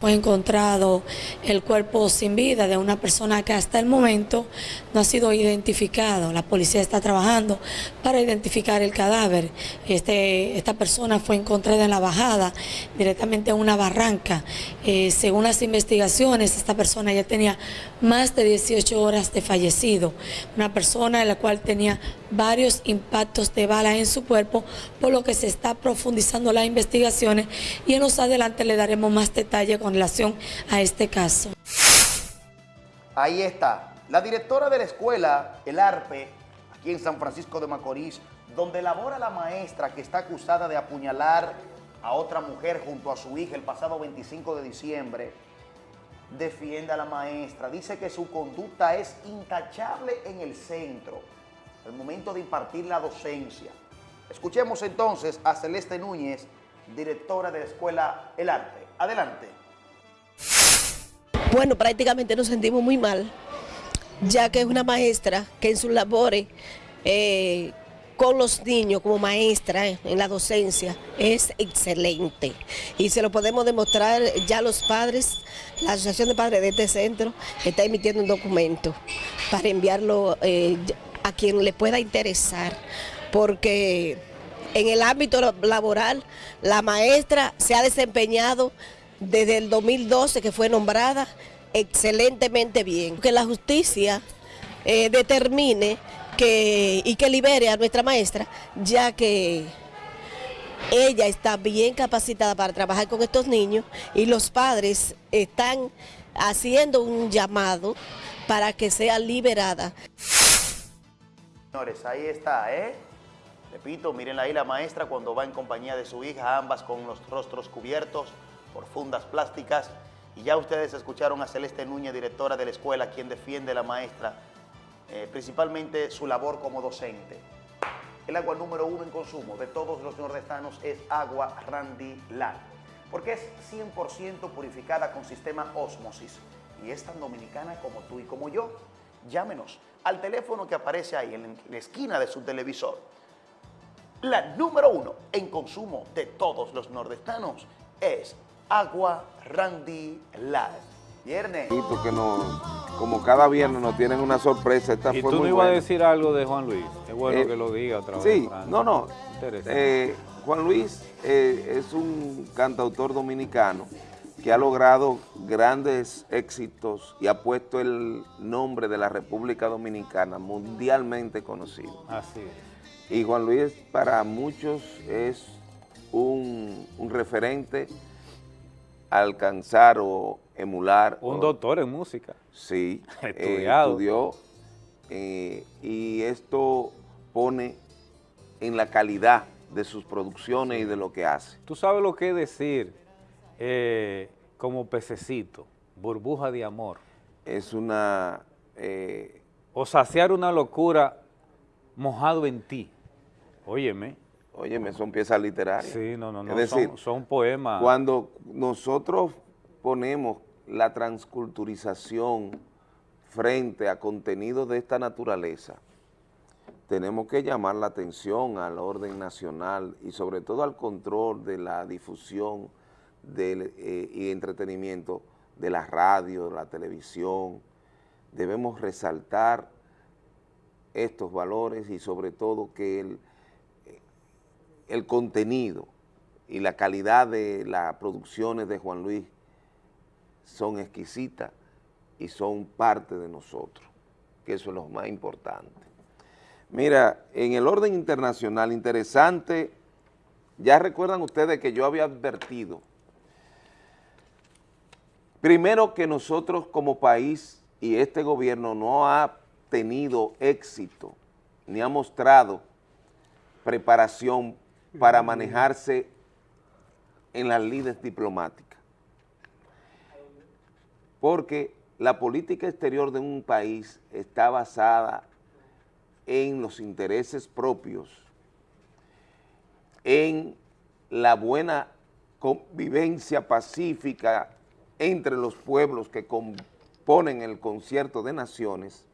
Fue encontrado el cuerpo sin vida de una persona que hasta el momento no ha sido identificado. La policía está trabajando para identificar el cadáver. Este, esta persona fue encontrada en la bajada, directamente en una barranca. Eh, según las investigaciones, esta persona ya tenía más de 18 horas de fallecido. Una persona en la cual tenía varios impactos de bala en su cuerpo, por lo que se está profundizando las investigaciones y en los adelante le daremos más detalle relación a este caso. Ahí está. La directora de la escuela, el ARPE, aquí en San Francisco de Macorís, donde labora la maestra que está acusada de apuñalar a otra mujer junto a su hija el pasado 25 de diciembre, defiende a la maestra. Dice que su conducta es intachable en el centro, al momento de impartir la docencia. Escuchemos entonces a Celeste Núñez, directora de la escuela El ARPE. Adelante. Bueno, prácticamente nos sentimos muy mal, ya que es una maestra que en sus labores eh, con los niños como maestra en la docencia es excelente. Y se lo podemos demostrar ya los padres, la Asociación de Padres de este centro está emitiendo un documento para enviarlo eh, a quien le pueda interesar, porque en el ámbito laboral la maestra se ha desempeñado desde el 2012 que fue nombrada excelentemente bien. Que la justicia eh, determine que, y que libere a nuestra maestra, ya que ella está bien capacitada para trabajar con estos niños y los padres están haciendo un llamado para que sea liberada. Señores, ahí está, ¿eh? Repito, miren ahí la maestra cuando va en compañía de su hija, ambas con los rostros cubiertos por fundas plásticas. Y ya ustedes escucharon a Celeste Núñez, directora de la escuela, quien defiende a la maestra, eh, principalmente su labor como docente. El agua número uno en consumo de todos los nordestanos es agua Randy Land, porque es 100% purificada con sistema Osmosis y es tan dominicana como tú y como yo. Llámenos al teléfono que aparece ahí en la esquina de su televisor. La número uno en consumo de todos los nordestanos es agua Randy Land. Viernes. Sí, porque no, como cada viernes nos tienen una sorpresa, esta Y fue tú no ibas a decir algo de Juan Luis. Es bueno Eh, que lo diga otra vez. Sí, no, no. Interesante. Eh, Juan Luis eh, es un cantautor dominicano que ha logrado grandes éxitos y ha puesto el nombre de la República Dominicana mundialmente conocido. Así es. Y Juan Luis para muchos es un, un referente alcanzar o emular. Un o- doctor en música. Sí, eh, Estudiado. estudió eh, y esto pone en la calidad de sus producciones y de lo que hace. Tú sabes lo que es decir eh, como pececito, burbuja de amor. Es una... O saciar una locura mojado en ti. Óyeme. Óyeme, son piezas literarias. Sí, no, no, no. Es decir, son, son poemas. Cuando nosotros ponemos la transculturización frente a contenidos de esta naturaleza, tenemos que llamar la atención al orden nacional y sobre todo al control de la difusión del, eh, y entretenimiento de la radio, de la televisión, debemos resaltar estos valores y sobre todo que el, el contenido y la calidad de las producciones de Juan Luis son exquisitas y son parte de nosotros, que eso es lo más importante. Mira, en el orden internacional, interesante, ya recuerdan ustedes que yo había advertido, primero que nosotros como país y este gobierno no ha tenido éxito, ni ha mostrado preparación para manejarse en las líderes diplomáticas. Porque la política exterior de un país está basada en los intereses propios, en la buena convivencia pacífica entre los pueblos que componen el concierto de naciones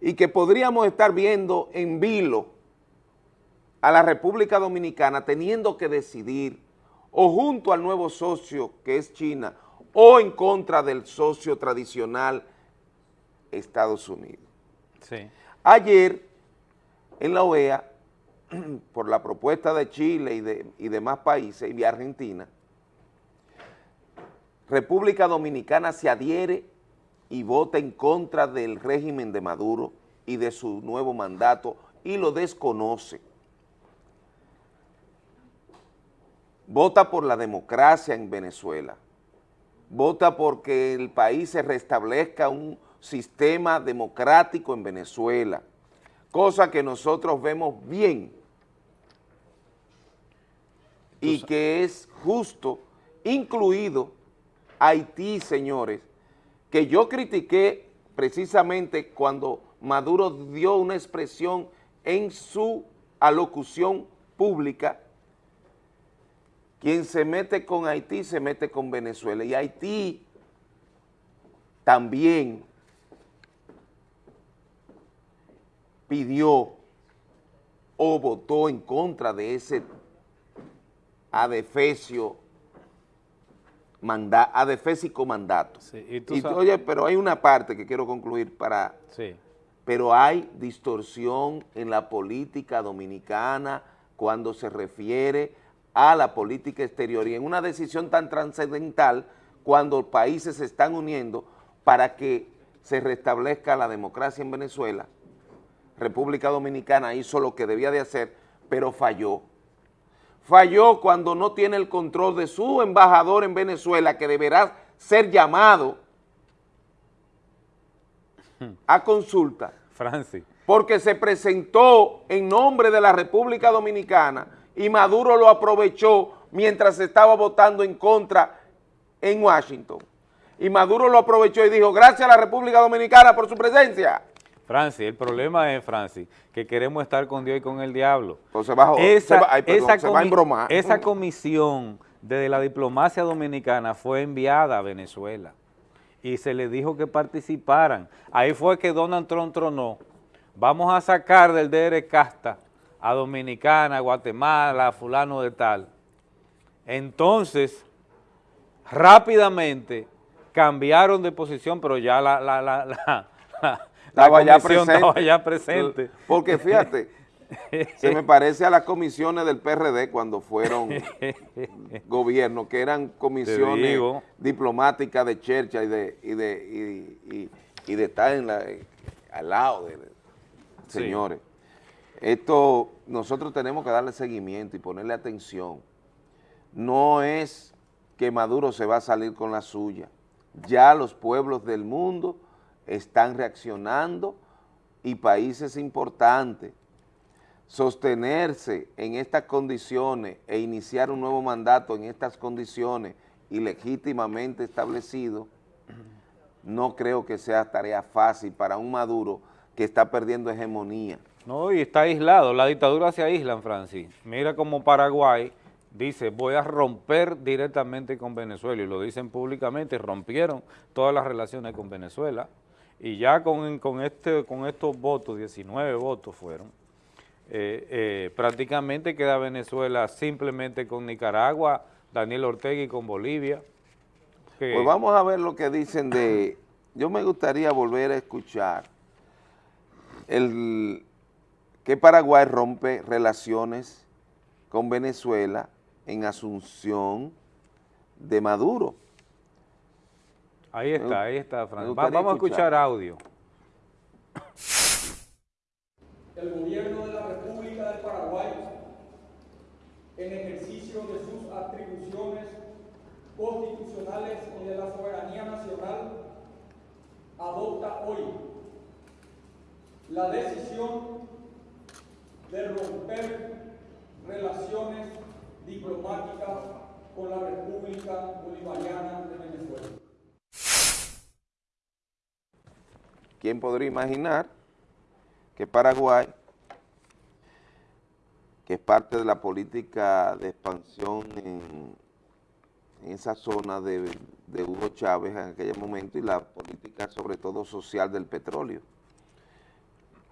y que podríamos estar viendo en vilo a la República Dominicana teniendo que decidir o junto al nuevo socio que es China o en contra del socio tradicional Estados Unidos. Ayer en la OEA, por la propuesta de Chile y, de, y demás países y Argentina, República Dominicana se adhiere y vota en contra del régimen de Maduro y de su nuevo mandato y lo desconoce. Vota por la democracia en Venezuela. Vota porque el país se restablezca un sistema democrático en Venezuela, cosa que nosotros vemos bien y que es justo, incluido Haití, señores, que yo critiqué precisamente cuando Maduro dio una expresión en su alocución pública quien se mete con Haití se mete con Venezuela y Haití también pidió o votó en contra de ese adefesio manda, adefésico mandato. y oye, pero hay una parte que quiero concluir para... Sí. Pero hay distorsión en la política dominicana cuando se refiere a la política exterior y en una decisión tan trascendental cuando países se están uniendo para que se restablezca la democracia en Venezuela, República Dominicana hizo lo que debía de hacer, pero falló. Falló cuando no tiene el control de su embajador en Venezuela, que deberá ser llamado a consulta. Francis. Porque se presentó en nombre de la República Dominicana y Maduro lo aprovechó mientras estaba votando en contra en Washington. Y Maduro lo aprovechó y dijo, gracias a la República Dominicana por su presencia. Francis, el problema es, Francis, que queremos estar con Dios y con el diablo. Entonces bajo, esa, va, esa, se va a esa comisión de la diplomacia dominicana fue enviada a Venezuela y se le dijo que participaran. Ahí fue que Donald Trump tronó. Vamos a sacar del DR Casta a Dominicana, Guatemala, fulano de tal. Entonces, rápidamente cambiaron de posición, pero ya la, la, la, la, estaba, ya presente. estaba ya presente. Porque fíjate, se me parece a las comisiones del PRD cuando fueron gobierno, que eran comisiones diplomáticas de Chercha y de, y de, y, y, de estar en la, al lado de, señores. Esto nosotros tenemos que darle seguimiento y ponerle atención. No es que Maduro se va a salir con la suya. Ya los pueblos del mundo están reaccionando y países importantes. Sostenerse en estas condiciones e iniciar un nuevo mandato en estas condiciones ilegítimamente establecido, no creo que sea tarea fácil para un Maduro que está perdiendo hegemonía. No, y está aislado, la dictadura se aísla, Francis. Mira como Paraguay dice, voy a romper directamente con Venezuela, y lo dicen públicamente, rompieron todas las relaciones con Venezuela, y ya con, con, este, con estos votos, 19 votos fueron, eh, eh, prácticamente queda Venezuela simplemente con Nicaragua, Daniel Ortega y con Bolivia. Pues vamos a ver lo que dicen de yo me gustaría volver a escuchar el que Paraguay rompe relaciones con Venezuela en asunción de Maduro. Ahí está, Me- ahí está, me Fran. Va- Vamos a escuchar escuchar. audio. el gobierno de la República del Paraguay, en ejercicio de sus atribuciones constitucionales y de la soberanía nacional, adopta hoy la decisión de romper relaciones diplomáticas con la República Bolivariana de Venezuela. ¿Quién podría imaginar que Paraguay, que es parte de la política de expansión en, esa zona de, de Hugo Chávez en aquel momento y la política sobre todo social del petróleo,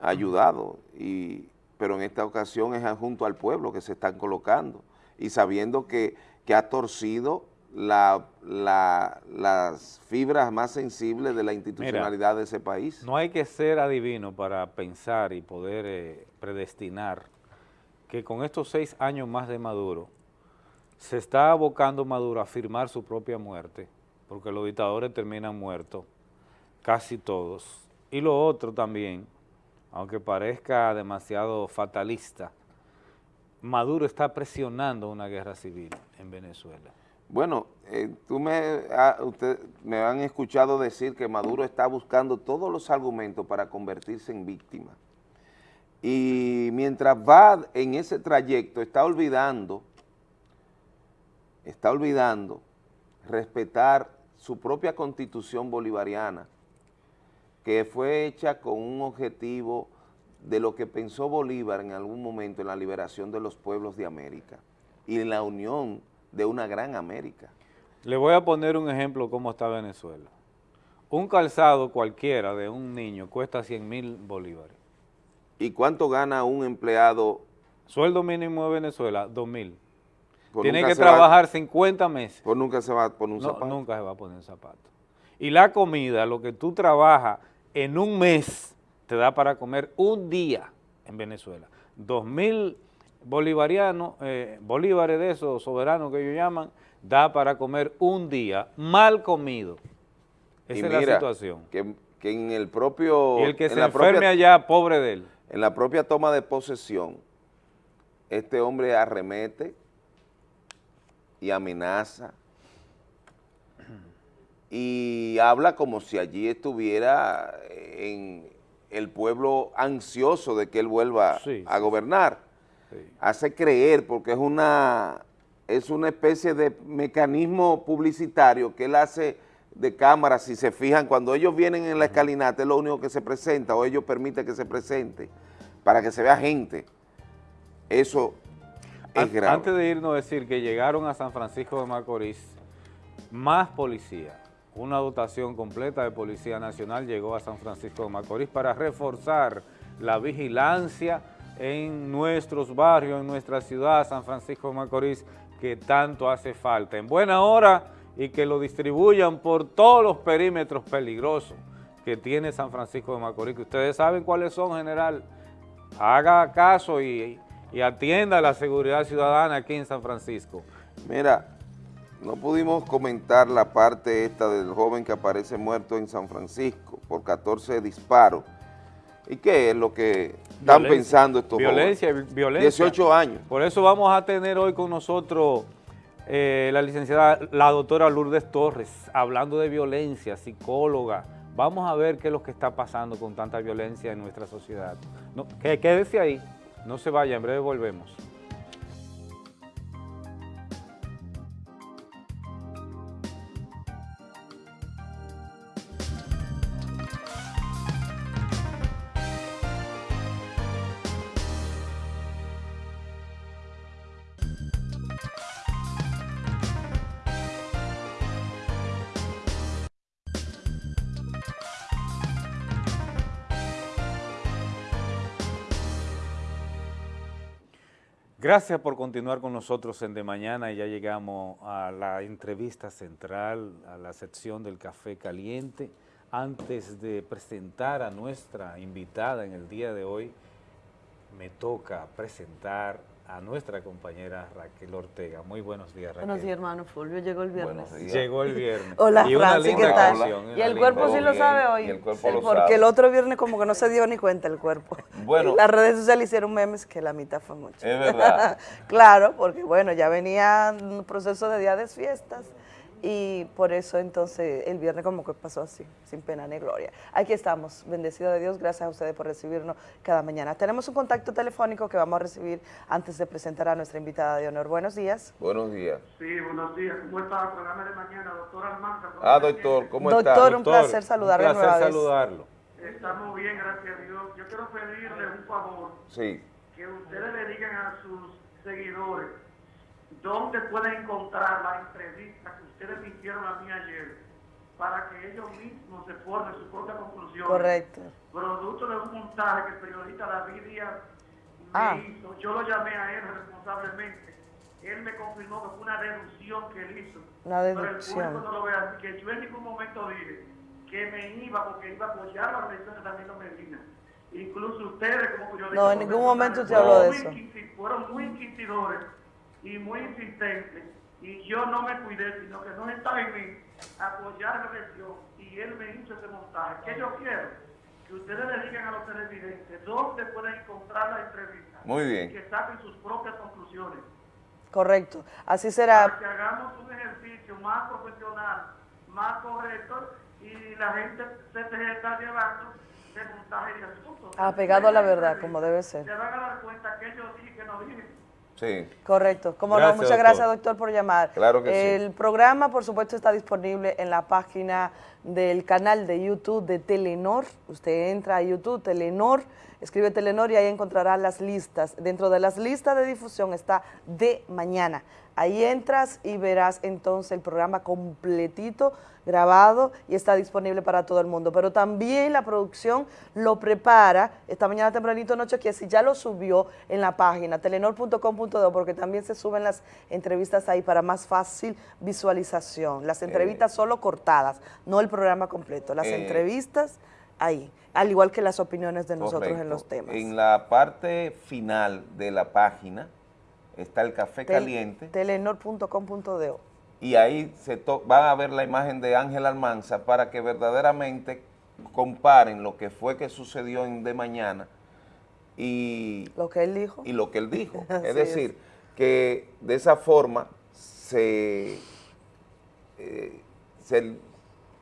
ha ayudado, y, pero en esta ocasión es junto al pueblo que se están colocando y sabiendo que, que ha torcido la- la- las fibras más sensibles de la institucionalidad de ese país. No hay que ser adivino para pensar y poder eh, predestinar que con estos seis años más de Maduro, se está abocando Maduro a firmar su propia muerte, porque los dictadores terminan muertos, casi todos. Y lo otro también, aunque parezca demasiado fatalista, Maduro está presionando una guerra civil en Venezuela. Bueno, eh, tú me, ah, usted, me han escuchado decir que Maduro está buscando todos los argumentos para convertirse en víctima. Y mientras va en ese trayecto, está olvidando, está olvidando respetar su propia constitución bolivariana, que fue hecha con un objetivo de lo que pensó Bolívar en algún momento en la liberación de los pueblos de América y en la unión de una gran América. Le voy a poner un ejemplo cómo está Venezuela. Un calzado cualquiera de un niño cuesta 100 mil bolívares. ¿Y cuánto gana un empleado? Sueldo mínimo de Venezuela, 2 mil. Pues Tiene que se va- trabajar 50 meses. Pues nunca se va a poner un No, zapato. nunca se va a poner zapato. Y la comida, lo que tú trabajas en un mes, te da para comer un día en Venezuela. Dos mil bolivarianos, eh, bolívares de esos soberanos que ellos llaman, da para comer un día mal comido. Esa y es la situación. Que, que en el propio... Y el que en se la enferme propia- allá, pobre de él. En la propia toma de posesión, este hombre arremete y amenaza y habla como si allí estuviera en el pueblo ansioso de que él vuelva Sí, a gobernar. Hace creer, porque es una, es una especie de mecanismo publicitario que él hace de cámara, si se fijan, cuando ellos vienen en la escalinata es lo único que se presenta o ellos permiten que se presente para que se vea gente. Eso es An- grave. Antes de irnos, decir que llegaron a San Francisco de Macorís más policía. Una dotación completa de Policía Nacional llegó a San Francisco de Macorís para reforzar la vigilancia en nuestros barrios, en nuestra ciudad, San Francisco de Macorís, que tanto hace falta. En buena hora y que lo distribuyan por todos los perímetros peligrosos que tiene San Francisco de Macorís, ustedes saben cuáles son, general. Haga caso y atienda la seguridad ciudadana aquí en San Francisco. Mira, no pudimos comentar la parte esta del joven que aparece muerto en San Francisco por 14 disparos. ¿Y qué es lo que están Violencia, pensando estos Violencia, jóvenes? violencia. 18 años. Por eso vamos a tener hoy con nosotros eh, la licenciada, la doctora Lourdes Torres, hablando de violencia, psicóloga. Vamos a ver qué es lo que está pasando con tanta violencia en nuestra sociedad. No, que, quédese ahí, no se vaya, en breve volvemos. Gracias por continuar con nosotros en De Mañana y ya llegamos a la entrevista central, a la sección del café caliente. Antes de presentar a nuestra invitada en el día de hoy, me toca presentar a nuestra compañera Raquel Ortega. Muy buenos días, Raquel. Buenos días, hermano Fulvio. Llegó el viernes. Llegó el viernes. Hola, y una Francis, ¿qué tal? canción, Y el cuerpo sí lo sabe hoy. y el cuerpo Sí, lo porque sabe. el otro viernes como que no se dio ni cuenta el cuerpo. Bueno. Las redes sociales hicieron memes que la mitad fue mucho. Es verdad. claro, porque bueno, ya venía un proceso de día de fiestas y por eso entonces el viernes como que pasó así, sin pena ni gloria. Aquí estamos, bendecido de Dios, gracias a ustedes por recibirnos cada mañana. Tenemos un contacto telefónico que vamos a recibir antes de presentar a nuestra invitada de honor. Buenos días. Buenos días. Sí, buenos días. ¿Cómo está el programa de mañana, doctor Almanza? Ah, doctor, ¿cómo está? Doctor, un placer saludarlo Un placer nueva vez. saludarlo. Estamos bien, gracias a Dios. Yo quiero pedirle un favor, Sí. que ustedes le digan a sus seguidores dónde pueden encontrar la entrevista que ustedes me hicieron a mí ayer, para que ellos mismos se formen su propia conclusión. Correcto. Producto de un montaje que el periodista David Díaz me Ah. hizo. Yo lo llamé a él responsablemente. Él me confirmó que fue una deducción que él hizo. Una Pero el deducción. público no lo ve así, que yo en ningún momento dije que me iba porque iba a apoyar la elección de Danilo Medina. Incluso ustedes como periodistas... No, en ningún momento fueron habló de eso. Fueron muy inquisidores y muy insistentes y yo no me cuidé, sino que no estaba en mí apoyar la elección y él me hizo ese montaje. ¿Qué yo quiero? Que ustedes le digan a los televidentes dónde pueden encontrar la entrevista. Muy bien. Y que saquen sus propias conclusiones. Correcto. Así Para será. que hagamos un ejercicio más profesional, más correcto y la gente se te está llevando de montaje y asuntos. Apegado a la verdad, como debe ser. Se van a dar cuenta que yo dije que no dije. Sí. Correcto. Como no, muchas doctor. gracias, doctor, por llamar. Claro que sí. El programa, por supuesto, está disponible en la página del canal de YouTube de Telenor. Usted entra a YouTube, Telenor, escribe Telenor y ahí encontrará las listas. Dentro de las listas de difusión está de mañana. Ahí entras y verás entonces el programa completito, grabado y está disponible para todo el mundo. Pero también la producción lo prepara esta mañana tempranito noche que si ya lo subió en la página telenor.com.do porque también se suben las entrevistas ahí para más fácil visualización. Las entrevistas solo cortadas, no el programa completo. Las Eh, entrevistas ahí, al igual que las opiniones de nosotros en los temas. En la parte final de la página está el café Tel- caliente Telenor.com.do. y ahí se van a ver la imagen de Ángel Almanza para que verdaderamente comparen lo que fue que sucedió en de mañana y Lo que él dijo. y lo que él dijo. Es decir, que de esa forma se, eh, se,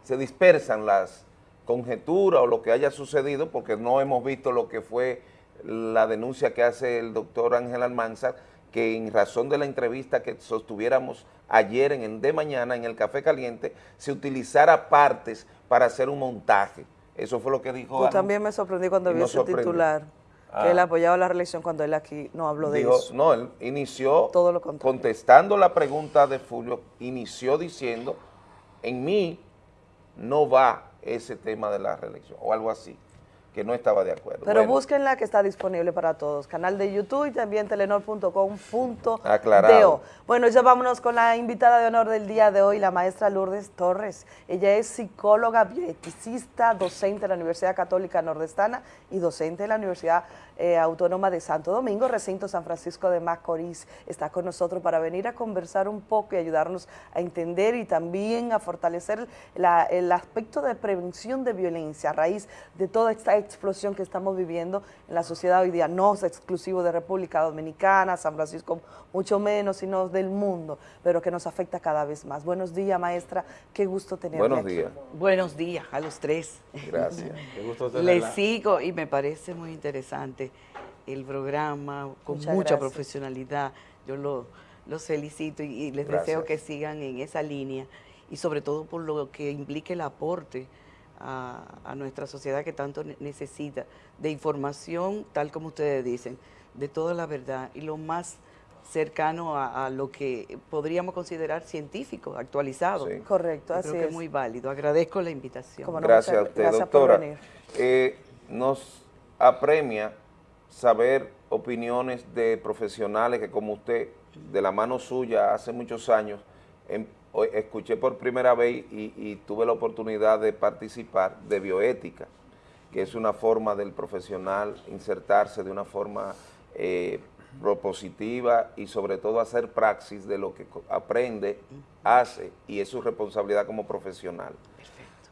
se dispersan las conjeturas o lo que haya sucedido, porque no hemos visto lo que fue la denuncia que hace el doctor Ángel Almanzar, que en razón de la entrevista que sostuviéramos ayer en el de mañana en el Café Caliente, se utilizara partes para hacer un montaje. Eso fue lo que dijo. Pues también me sorprendí cuando vi ese titular, Ah. que él apoyaba la reelección cuando él aquí no habló de Dijo- eso. No, él inició Todo lo contestando la pregunta de Fulvio, inició diciendo, en mí no va ese tema de la reelección, o algo así, que no estaba de acuerdo. Pero Bueno, búsquenla que está disponible para todos. Canal de YouTube y también telenor.com.do. Bueno, ya vámonos con la invitada de honor del día de hoy, la maestra Lourdes Torres. Ella es psicóloga, bioeticista, docente de la Universidad Católica Nordestana y docente de la Universidad eh, Autónoma de Santo Domingo, recinto San Francisco de Macorís. Está con nosotros para venir a conversar un poco y ayudarnos a entender y también a fortalecer la- el aspecto de prevención de violencia a raíz de toda esta explosión que estamos viviendo en la sociedad hoy día. No es exclusivo de República Dominicana, San Francisco, mucho menos, sino del mundo, pero que nos afecta cada vez más. Buenos días, maestra. Qué gusto tenerla Buenos aquí. días. Buenos días a los tres. Gracias. Qué gusto Les tenerla. sigo y me parece muy interesante el programa con Muchas mucha gracias. profesionalidad. Yo lo- los felicito y, y les Gracias. deseo que sigan en esa línea y sobre todo por lo que implique el aporte a, a nuestra sociedad que tanto ne- necesita de información, tal como ustedes dicen, de toda la verdad y lo más cercano a, a lo que podríamos considerar científico, actualizado. Correcto, Yo así creo que es. muy válido. Agradezco la invitación. No, Gracias a usted, gracias por doctora. venir. Eh, nos apremia saber opiniones de profesionales que como usted, de la mano suya, hace muchos años, em- escuché por primera vez y, y tuve la oportunidad de participar de bioética, que es una forma del profesional insertarse de una forma eh, propositiva y sobre todo hacer praxis de lo que aprende, hace y es su responsabilidad como profesional.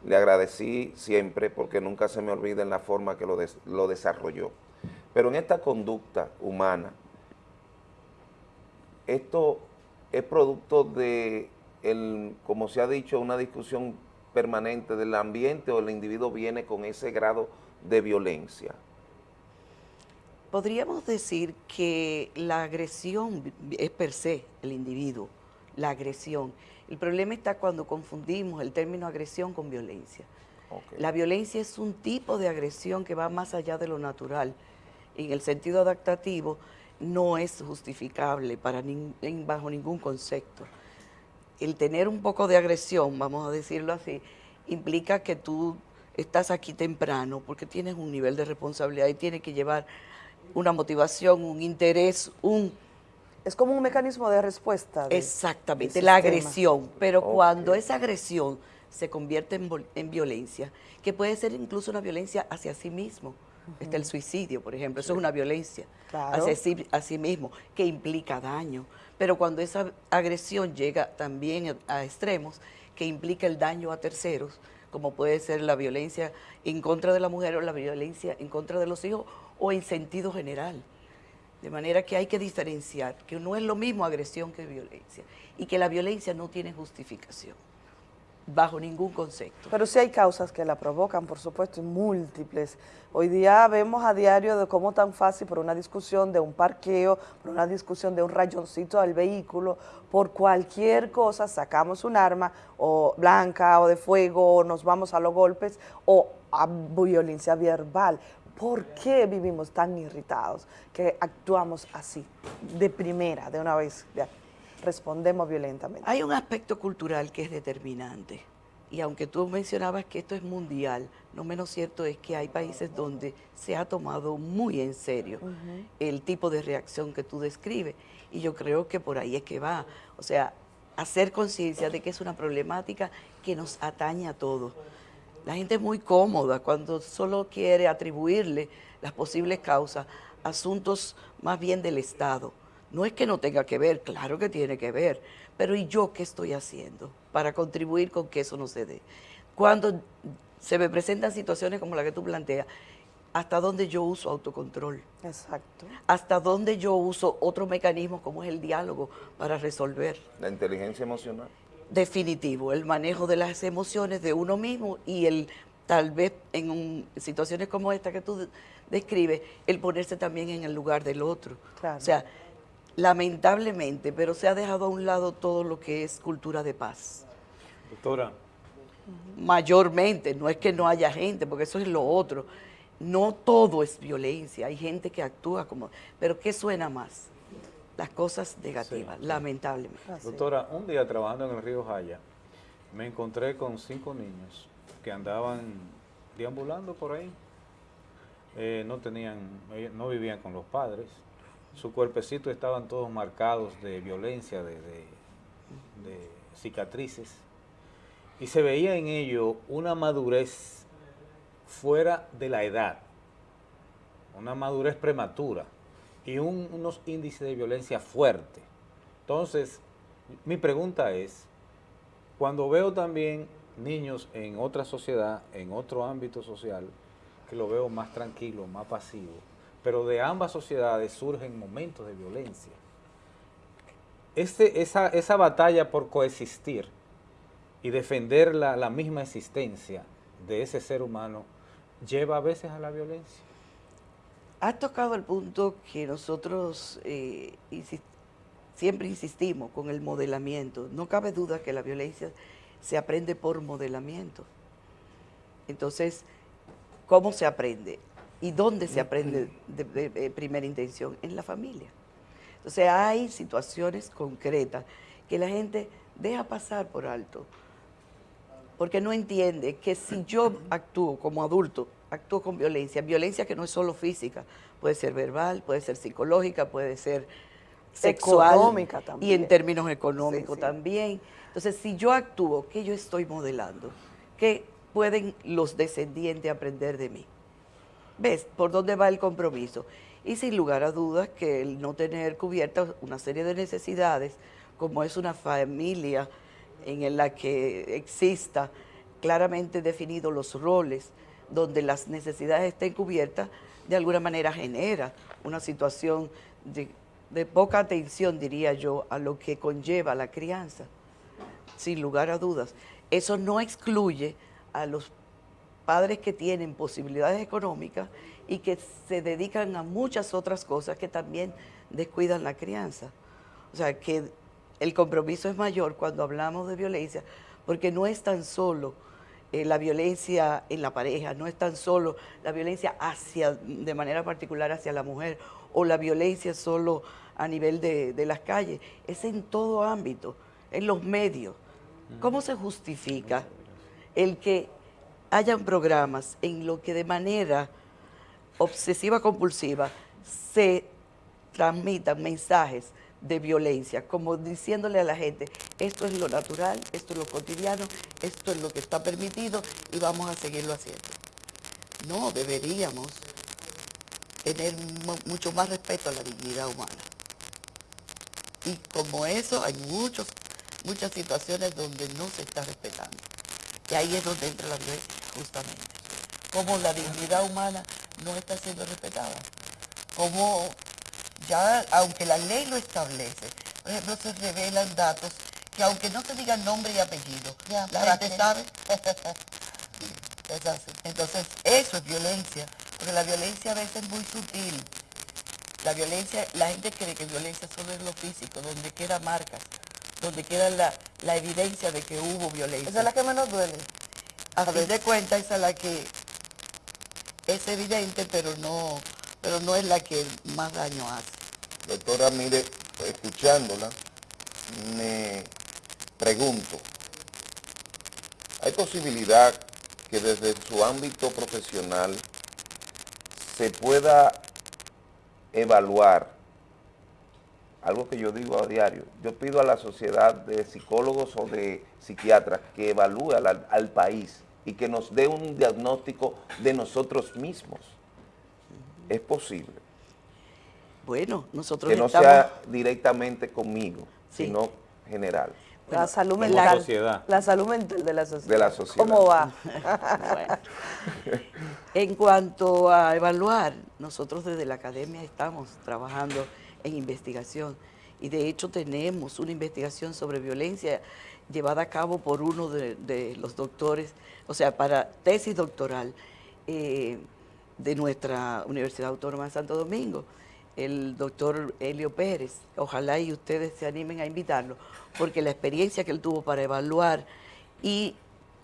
Le agradecí siempre porque nunca se me olvida en la forma que lo, des- lo desarrolló. Pero en esta conducta humana, esto es producto de, el, como se ha dicho, una discusión permanente del ambiente o el individuo viene con ese grado de violencia. Podríamos decir que la agresión es per se el individuo, la agresión. El problema está cuando confundimos el término agresión con violencia. La violencia es un tipo de agresión que va más allá de lo natural. En el sentido adaptativo no es justificable para nin- bajo ningún concepto. El tener un poco de agresión, vamos a decirlo así, implica que tú estás aquí temprano porque tienes un nivel de responsabilidad y tienes que llevar una motivación, un interés, un... Es como un mecanismo de respuesta. de- Exactamente, la agresión. Pero cuando esa agresión se convierte en violencia, que puede ser incluso una violencia hacia sí mismo, está el suicidio, por ejemplo, eso es una violencia Claro. hacia sí, a sí mismo, que implica daño. Pero cuando esa agresión llega también a extremos, que implica el daño a terceros, como puede ser la violencia en contra de la mujer o la violencia en contra de los hijos, o en sentido general. De manera que hay que diferenciar que no es lo mismo agresión que violencia y que la violencia no tiene justificación bajo ningún concepto. Pero sí hay causas que la provocan, por supuesto, y múltiples. Hoy día vemos a diario de cómo tan fácil por una discusión de un parqueo, por una discusión de un rayoncito del vehículo, por cualquier cosa sacamos un arma o blanca o de fuego o nos vamos a los golpes o a violencia verbal. ¿Por qué vivimos tan irritados que actuamos así, de primera, de una vez? Respondemos violentamente. Hay un aspecto cultural que es determinante. Y aunque tú mencionabas que esto es mundial, no menos cierto es que hay países donde se ha tomado muy en serio el tipo de reacción que tú describes. Y yo creo que por ahí es que va. O sea, hacer conciencia de que es una problemática que nos atañe a todos. La gente es muy cómoda cuando solo quiere atribuirle las posibles causas a asuntos más bien del Estado. No es que no tenga que ver, claro que tiene que ver, pero ¿y yo qué estoy haciendo para contribuir con que eso no se dé? Cuando se me presentan situaciones como la que tú planteas, ¿hasta dónde yo uso autocontrol? Exacto. ¿Hasta dónde yo uso otro mecanismo como es el diálogo para resolver? La inteligencia emocional. definitivo, el manejo de las emociones de uno mismo y el tal vez en un- situaciones como esta que tú de- describes, el ponerse también en el lugar del otro. Claro. O sea, lamentablemente, pero se ha dejado a un lado todo lo que es cultura de paz. Doctora, Mayormente, no es que no haya gente, porque eso es lo otro. No todo es violencia, hay gente que actúa como... Pero ¿qué suena más? Las cosas negativas, Sí, sí. lamentablemente. Doctora, un día trabajando en el río Jaya, me encontré con cinco niños que andaban deambulando por ahí. Eh, no tenían, ellos no vivían con los padres. Su cuerpecito estaban todos marcados de violencia, de, cicatrices. Y se veía en ello una madurez fuera de la edad, una madurez prematura y un- unos índices de violencia fuerte. Entonces, mi pregunta es, cuando veo también niños en otra sociedad, en otro ámbito social, que lo veo más tranquilo, más pasivo, pero de ambas sociedades surgen momentos de violencia. Este, esa, batalla por coexistir y defender la, misma existencia de ese ser humano lleva a veces a la violencia. Has tocado el punto que nosotros eh, siempre insistimos con el modelamiento. No cabe duda que la violencia se aprende por modelamiento. Entonces, ¿cómo se aprende? ¿Y dónde se aprende de, de- de primera intención? En la familia. Entonces, hay situaciones concretas que la gente deja pasar por alto porque no entiende que si yo actúo como adulto, actúo con violencia, violencia que no es solo física, puede ser verbal, puede ser psicológica, puede ser sexual Económica y en términos económicos también. Entonces, si yo actúo, ¿qué yo estoy modelando? ¿Qué pueden los descendientes aprender de mí? ¿Ves por dónde va el compromiso? Y sin lugar a dudas que el no tener cubierta una serie de necesidades, como es una familia en la que exista claramente definidos los roles, donde las necesidades estén cubiertas, de alguna manera genera una situación de, de poca atención, diría yo, a lo que conlleva la crianza, sin lugar a dudas. Eso no excluye a los padres que tienen posibilidades económicas y que se dedican a muchas otras cosas que también descuidan la crianza. O sea, que el compromiso es mayor cuando hablamos de violencia, porque no es tan solo eh, la violencia en la pareja, no es tan solo la violencia hacia, de manera particular hacia la mujer, o la violencia solo a nivel de, de las calles, es en todo ámbito, en los medios. ¿Cómo se justifica el que hayan programas en lo que de manera obsesiva compulsiva se transmitan mensajes de violencia, como diciéndole a la gente, esto es lo natural, esto es lo cotidiano, esto es lo que está permitido y vamos a seguirlo haciendo. No, deberíamos tener mu- mucho más respeto a la dignidad humana. Y como eso hay muchos, muchas situaciones donde no se está respetando. Y ahí es donde entra la violencia, justamente. Como la dignidad humana no está siendo respetada. Como ya, aunque la ley lo establece, por ejemplo, se revelan datos que aunque no se digan nombre y apellido, la gente sabe. Es así. Entonces, eso es violencia, porque la violencia a veces es muy sutil. La violencia, la gente cree que violencia solo es lo físico, donde queda marcas, donde queda la, la evidencia de que hubo violencia. Esa es la que menos duele. A fin de cuentas, esa es la que es evidente, pero no, pero no es la que más daño hace. Doctora, mire, escuchándola, me pregunto, ¿hay posibilidad que desde su ámbito profesional se pueda evaluar algo que yo digo a diario? Yo pido a la sociedad de psicólogos o de psiquiatras que evalúe al, al país y que nos dé un diagnóstico de nosotros mismos. ¿Es posible? Bueno, nosotros que no estamos... sea directamente conmigo, sino general. La salud mental. sociedad. La salud mental de la sociedad. De la sociedad. ¿Cómo va? Bueno. En cuanto a evaluar, nosotros desde la academia estamos trabajando en investigación y de hecho tenemos una investigación sobre violencia llevada a cabo por uno de, los doctores, o sea, para tesis doctoral eh, de nuestra Universidad Autónoma de Santo Domingo, el doctor Helio Pérez. Ojalá y ustedes se animen a invitarlo, porque la experiencia que él tuvo para evaluar y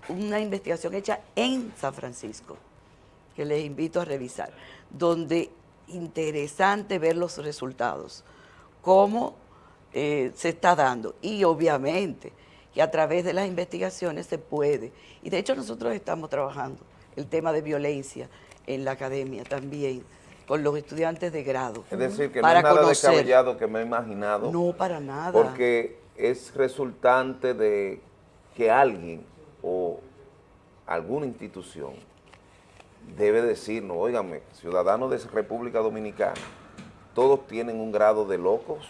una investigación hecha en San Francisco, que les invito a revisar, donde interesante ver los resultados, cómo eh, se está dando. Y obviamente que a través de las investigaciones se puede. Y de hecho nosotros estamos trabajando el tema de violencia en la academia también, con los estudiantes de grado. Es decir, que para no es nada conocer. descabellado que me he imaginado. No, para nada. Porque es resultante de que alguien o alguna institución debe decirnos, óigame, ciudadanos de República Dominicana, todos tienen un grado de locos,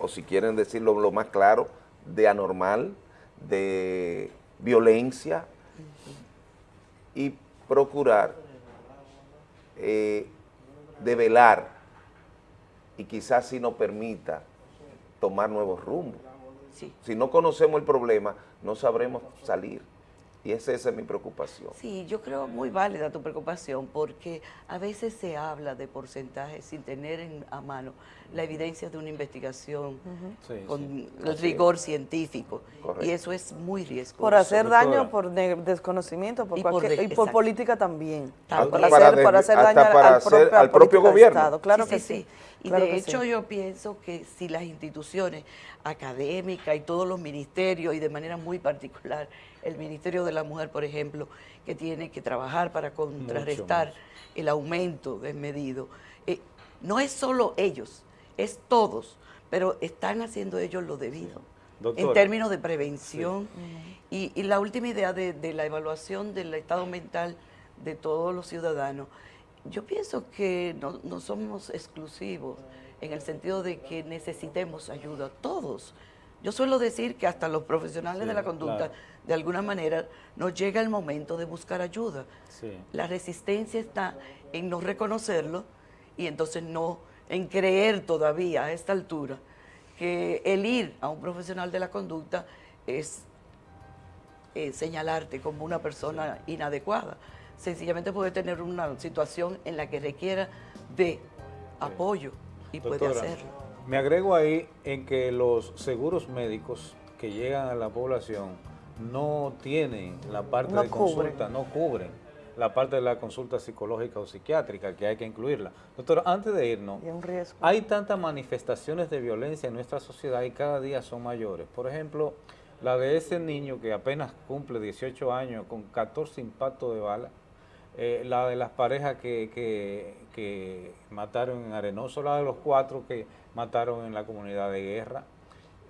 o si quieren decirlo lo más claro, de anormal, de violencia, y procurar eh, develar y quizás si nos permita tomar nuevos rumbos. Si no conocemos el problema, no sabremos salir. Y esa, esa es mi preocupación. Sí, yo creo muy válida tu preocupación porque a veces se habla de porcentajes sin tener en, a mano la evidencia de una investigación Sí, con sí. el Así rigor es. científico. Correcto. Y eso es muy riesgoso. Por hacer daño, por desconocimiento, por Y por cualquier- de- y por exacto. política también. También. Para Para hacer, para hacer hasta daño para al, hacer propio, al gobierno. Estado. Claro Sí, que sí. Y claro de hecho sí. yo pienso que si las instituciones académicas y todos los ministerios, y de manera muy particular el Ministerio de la Mujer, por ejemplo, que tiene que trabajar para contrarrestar el aumento desmedido, eh, no es solo ellos, es todos, pero están haciendo ellos lo debido. En términos de prevención. Y, y la última idea de, de la evaluación del estado mental de todos los ciudadanos, yo pienso que no, no somos exclusivos en el sentido de que necesitemos ayuda, todos. Yo suelo decir que hasta los profesionales Sí, de la conducta, claro. De alguna manera, nos llega el momento de buscar ayuda. Sí. La resistencia está en no reconocerlo y entonces no, en creer todavía a esta altura que el ir a un profesional de la conducta es eh, señalarte como una persona inadecuada. Sencillamente puede tener una situación en la que requiera de apoyo y puede hacerlo. Me agrego ahí en que los seguros médicos que llegan a la población no tienen la parte No de consulta, no cubren la parte de la consulta psicológica o psiquiátrica que hay que incluirla. Doctora, antes de irnos, hay tantas manifestaciones de violencia en nuestra sociedad y cada día son mayores. Por ejemplo, la de ese niño que apenas cumple 18 años con 14 impactos de bala, eh, la de las parejas que, que- que mataron en Arenoso, la de los cuatro que mataron en la comunidad de guerra.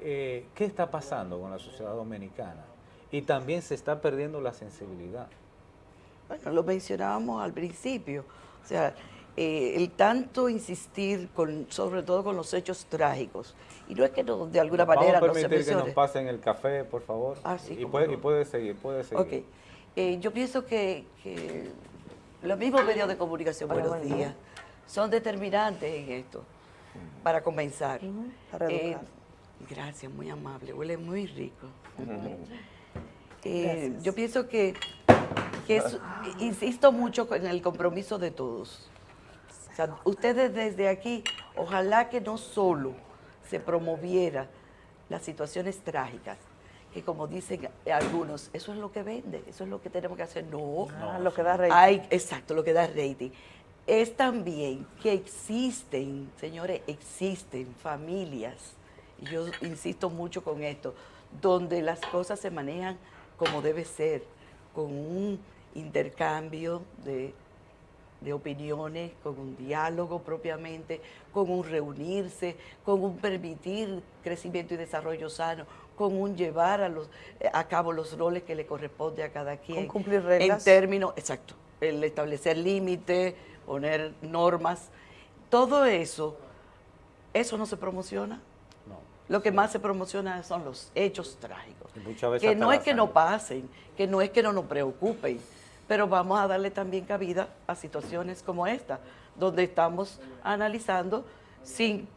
Eh, ¿Qué está pasando con la sociedad dominicana? Y también se está perdiendo la sensibilidad. Bueno, lo mencionábamos al principio, o sea, eh, el tanto insistir, con, sobre todo con los hechos trágicos, y no es que no, de alguna manera Vamos no a se permitir que nos pasen el café, por favor. Ah, sí, y, puede, no. y puede seguir, puede seguir. Ok, Eh, yo pienso que, que los mismos medios de comunicación, buenos buen día. días, son determinantes en esto, para comenzar. para Eh, educar. gracias, muy amable, huele muy rico. Eh, yo pienso que, que es- insisto mucho en el compromiso de todos. O sea, ustedes desde aquí, ojalá que no solo se promoviera las situaciones trágicas, que como dicen algunos, eso es lo que vende, eso es lo que tenemos que hacer. No, Ah, lo que da rating. Hay, exacto, lo que da rating. Es también que existen, señores, existen familias, y yo insisto mucho con esto, donde las cosas se manejan como debe ser, con un intercambio de, de opiniones, con un diálogo propiamente, con un reunirse, con un permitir crecimiento y desarrollo sano, con un llevar a, los, a cabo los roles que le corresponde a cada quien. Con cumplir reglas. En términos, exacto, el establecer límites, poner normas, todo eso, eso no se promociona. Lo que más se promociona son los hechos trágicos. Y muchas veces Que no es que no pasen, que no es que no nos preocupen, pero vamos a darle también cabida a situaciones como esta, donde estamos analizando sin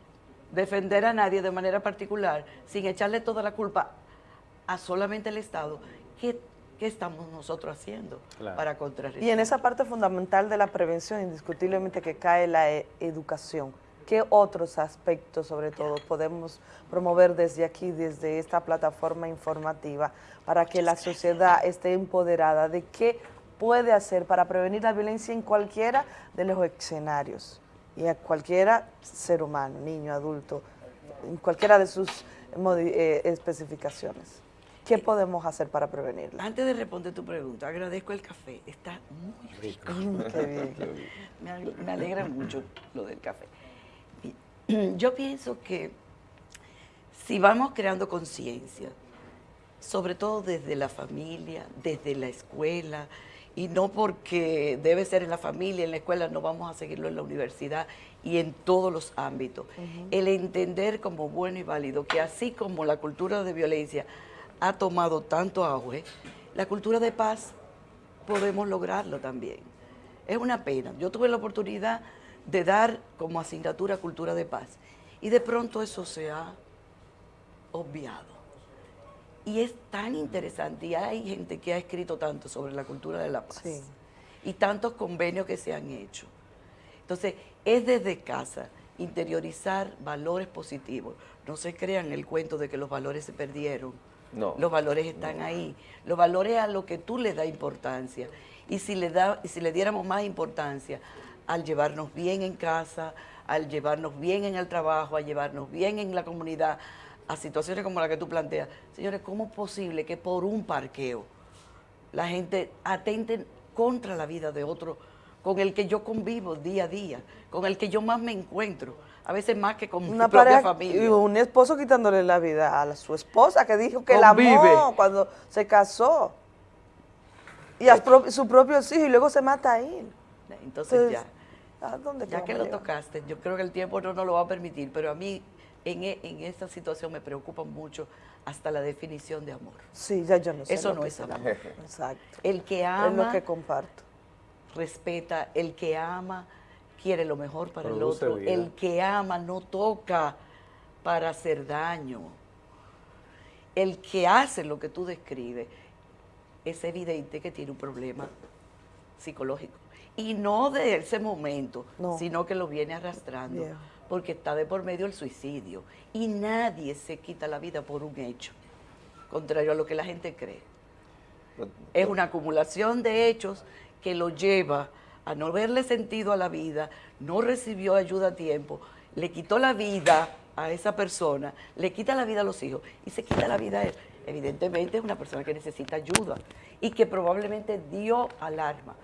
defender a nadie de manera particular, sin echarle toda la culpa a solamente el Estado, ¿qué, qué estamos nosotros haciendo Claro. para contrarrestar? Y en esa parte fundamental de la prevención, indiscutiblemente que cae la e- educación. ¿Qué otros aspectos, sobre todo, podemos promover desde aquí, desde esta plataforma informativa, para que la sociedad esté empoderada de qué puede hacer para prevenir la violencia en cualquiera de los escenarios y a cualquiera ser humano, niño, adulto, en cualquiera de sus eh, especificaciones? ¿Qué podemos hacer para prevenirla? Antes de responder tu pregunta, agradezco el café, está muy rico. Qué bien. Me alegra mucho lo del café. Yo pienso que si vamos creando conciencia, sobre todo desde la familia, desde la escuela, y no porque debe ser en la familia, en la escuela, no vamos a seguirlo en la universidad y en todos los ámbitos. El entender como bueno y válido que así como la cultura de violencia ha tomado tanto auge, la cultura de paz podemos lograrlo también. Es una pena. Yo tuve la oportunidad de dar como asignatura cultura de paz y de pronto eso se ha obviado. Y es tan interesante y hay gente que ha escrito tanto sobre la cultura de la paz Sí. y tantos convenios que se han hecho. Entonces, es desde casa interiorizar valores positivos. No se crean el cuento de que los valores se perdieron. No. Los valores están ahí. Los valores a lo que tú le das importancia. Y si le, da, y si le diéramos más importancia al llevarnos bien en casa, al llevarnos bien en el trabajo, a llevarnos bien en la comunidad, a situaciones como la que tú planteas. Señores, ¿cómo es posible que por un parqueo la gente atente contra la vida de otro con el que yo convivo día a día, con el que yo más me encuentro? a veces más que con Una mi propia pareja familia. y un esposo quitándole la vida a la- su esposa que dijo que la Convive. amó cuando se casó. Y a pro- su propio hijo y luego se mata a él. Entonces ya, ¿a dónde ya que lo tocaste, yo creo que el tiempo no nos lo va a permitir, pero a mí en, e- en esta situación me preocupa mucho hasta la definición de amor. Sí, ya yo no sé Eso no es es amor. Exacto. El que Es ama, lo que comparto. respeta, el que ama, quiere lo mejor para Produce el otro, vida. el que ama no toca para hacer daño. El que hace lo que tú describes es evidente que tiene un problema psicológico. Y no de ese momento, No. sino que lo viene arrastrando, porque está de por medio el suicidio. Y nadie se quita la vida por un hecho, contrario a lo que la gente cree. Es una acumulación de hechos que lo lleva a no verle sentido a la vida, no recibió ayuda a tiempo, le quitó la vida a esa persona, le quita la vida a los hijos y se quita la vida a él. Evidentemente es una persona que necesita ayuda y que probablemente dio alarma,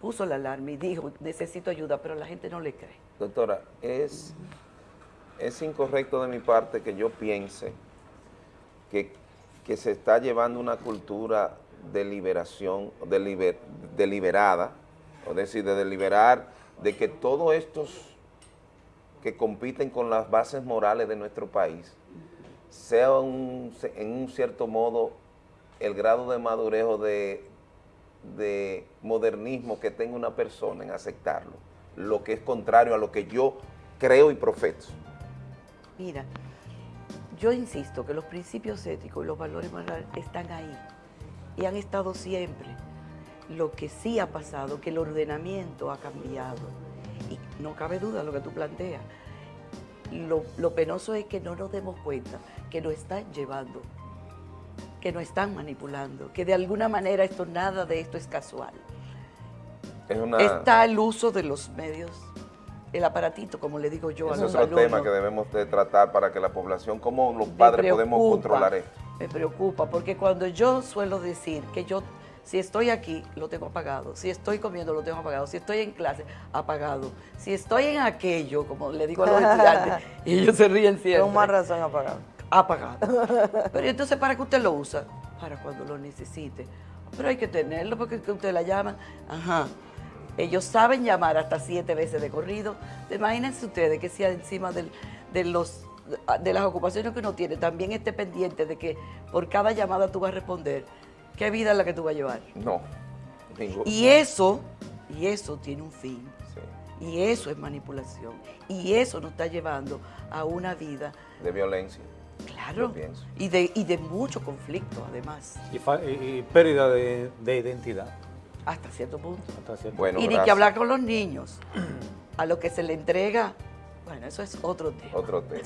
puso la alarma y dijo, necesito ayuda, pero la gente no le cree. Doctora, es, es incorrecto de mi parte que yo piense que, que se está llevando una cultura de liberación, deliber- deliberada, es decir, de deliberar de que todos estos que compiten con las bases morales de nuestro país, sea un- en un cierto modo el grado de madurez o de, de modernismo que tenga una persona en aceptarlo, lo que es contrario a lo que yo creo y profeso. Mira, yo insisto que los principios éticos y los valores morales están ahí y han estado siempre. Lo que sí ha pasado, que el ordenamiento ha cambiado. Y no cabe duda lo que tú planteas. Lo, lo penoso es que no nos demos cuenta que nos están llevando, que nos están manipulando, que de alguna manera esto nada de esto es casual. Es una, Está el uso de los medios, el aparatito, como le digo yo a es los otro tema que debemos de tratar para que la población, como los padres podemos preocupa, controlar esto. Me preocupa, porque cuando yo suelo decir que yo, si estoy aquí, lo tengo apagado, si estoy comiendo, lo tengo apagado, si estoy en clase, apagado, si estoy en aquello, como le digo a los estudiantes, y ellos se ríen siempre. Con más razón apagado. Apagado. Pero entonces, ¿para qué usted lo usa? Para cuando lo necesite. Pero hay que tenerlo porque que usted la llama. Ajá. Ellos saben llamar hasta siete veces de corrido. Imagínense ustedes que si encima del- de, los, de las ocupaciones que uno tiene, también esté pendiente de que por cada llamada tú vas a responder. ¿Qué vida es la que tú vas a llevar? No, ningún- Y eso, y eso tiene un fin. Y eso es manipulación. Y eso nos está llevando a una vida, de violencia. Claro, y de, y de mucho conflicto además, Y, fa- y- y pérdida de, de identidad. hasta cierto punto. Hasta cierto Bueno, y ni que hablar con los niños. A lo que se le entrega, bueno, eso es otro tema. Otro tema.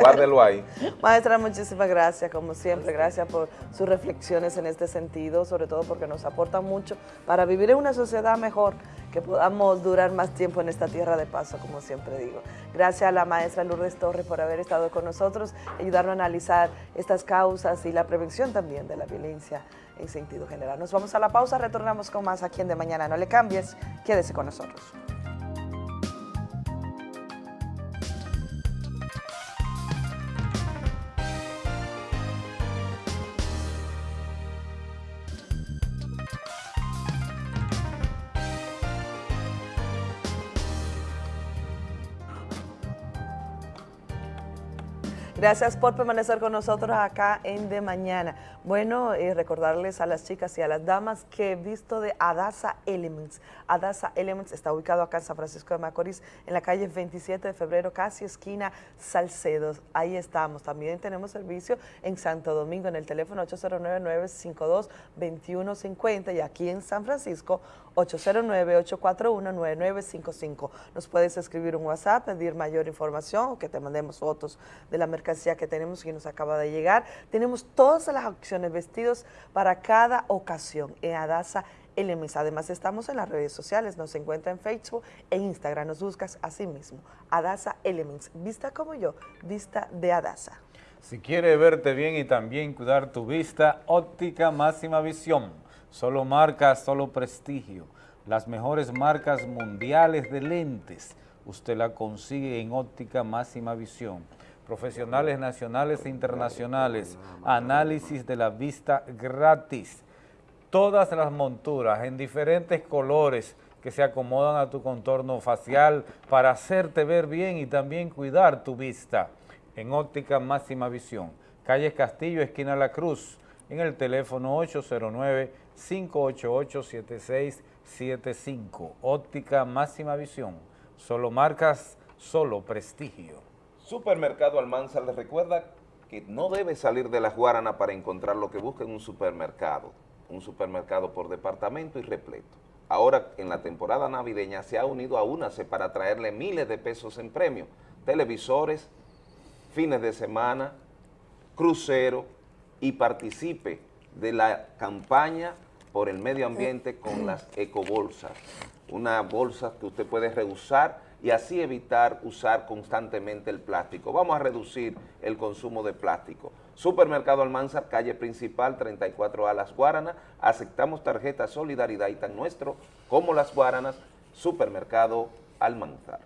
Guárdelo ahí. Maestra, muchísimas gracias, como siempre, gracias por sus reflexiones en este sentido, sobre todo porque nos aportan mucho para vivir en una sociedad mejor, que podamos durar más tiempo en esta tierra de paso, como siempre digo. Gracias a la maestra Lourdes Torres por haber estado con nosotros, ayudarnos a analizar estas causas y la prevención también de la violencia en sentido general. Nos vamos a la pausa, retornamos con más aquí en De Mañana. No le cambies, quédese con nosotros. Gracias por permanecer con nosotros acá en De Mañana. Bueno, eh, recordarles a las chicas y a las damas que he visto de Adasa Elements. Adasa Elements está ubicado acá en San Francisco de Macorís, en la calle 27 de febrero, casi esquina Salcedo. Ahí estamos. También tenemos servicio en Santo Domingo, en el teléfono 809-952-2150 y aquí en San Francisco, 809-841-9955. Nos puedes escribir un WhatsApp, pedir mayor información o que te mandemos fotos de la mercancía que tenemos que nos acaba de llegar. Tenemos todas las opciones, vestidos para cada ocasión en Adasa Elements. Además estamos en las redes sociales, nos encuentra en Facebook e Instagram, nos buscas así mismo, Adasa Elements. Vista como yo, vista de Adasa. Si quieres verte bien y también cuidar tu vista, óptica máxima visión. Solo marcas, solo prestigio. Las mejores marcas mundiales de lentes. usted la consigue en óptica máxima visión. Profesionales nacionales e internacionales, análisis de la vista gratis. Todas las monturas en diferentes colores que se acomodan a tu contorno facial para hacerte ver bien y también cuidar tu vista. En óptica máxima visión. Calle Castillo, esquina La Cruz, en el teléfono 809-588-7675. Óptica máxima visión. Solo marcas, solo prestigio. Supermercado Almanzar les recuerda que no debe salir de la Guarana para encontrar lo que busca en un supermercado. Un supermercado por departamento y repleto. Ahora en la temporada navideña se ha unido a UNACE para traerle miles de pesos en premio. Televisores, fines de semana, crucero y participe de la campaña por el medio ambiente con las ecobolsas. Una bolsa que usted puede reusar y así evitar usar constantemente el plástico. Vamos a reducir el consumo de plástico. Supermercado Almanzar, calle principal, 34A Las Guaranas. Aceptamos tarjeta Solidaridad y tan nuestro como Las Guaranas, Supermercado Almanzar.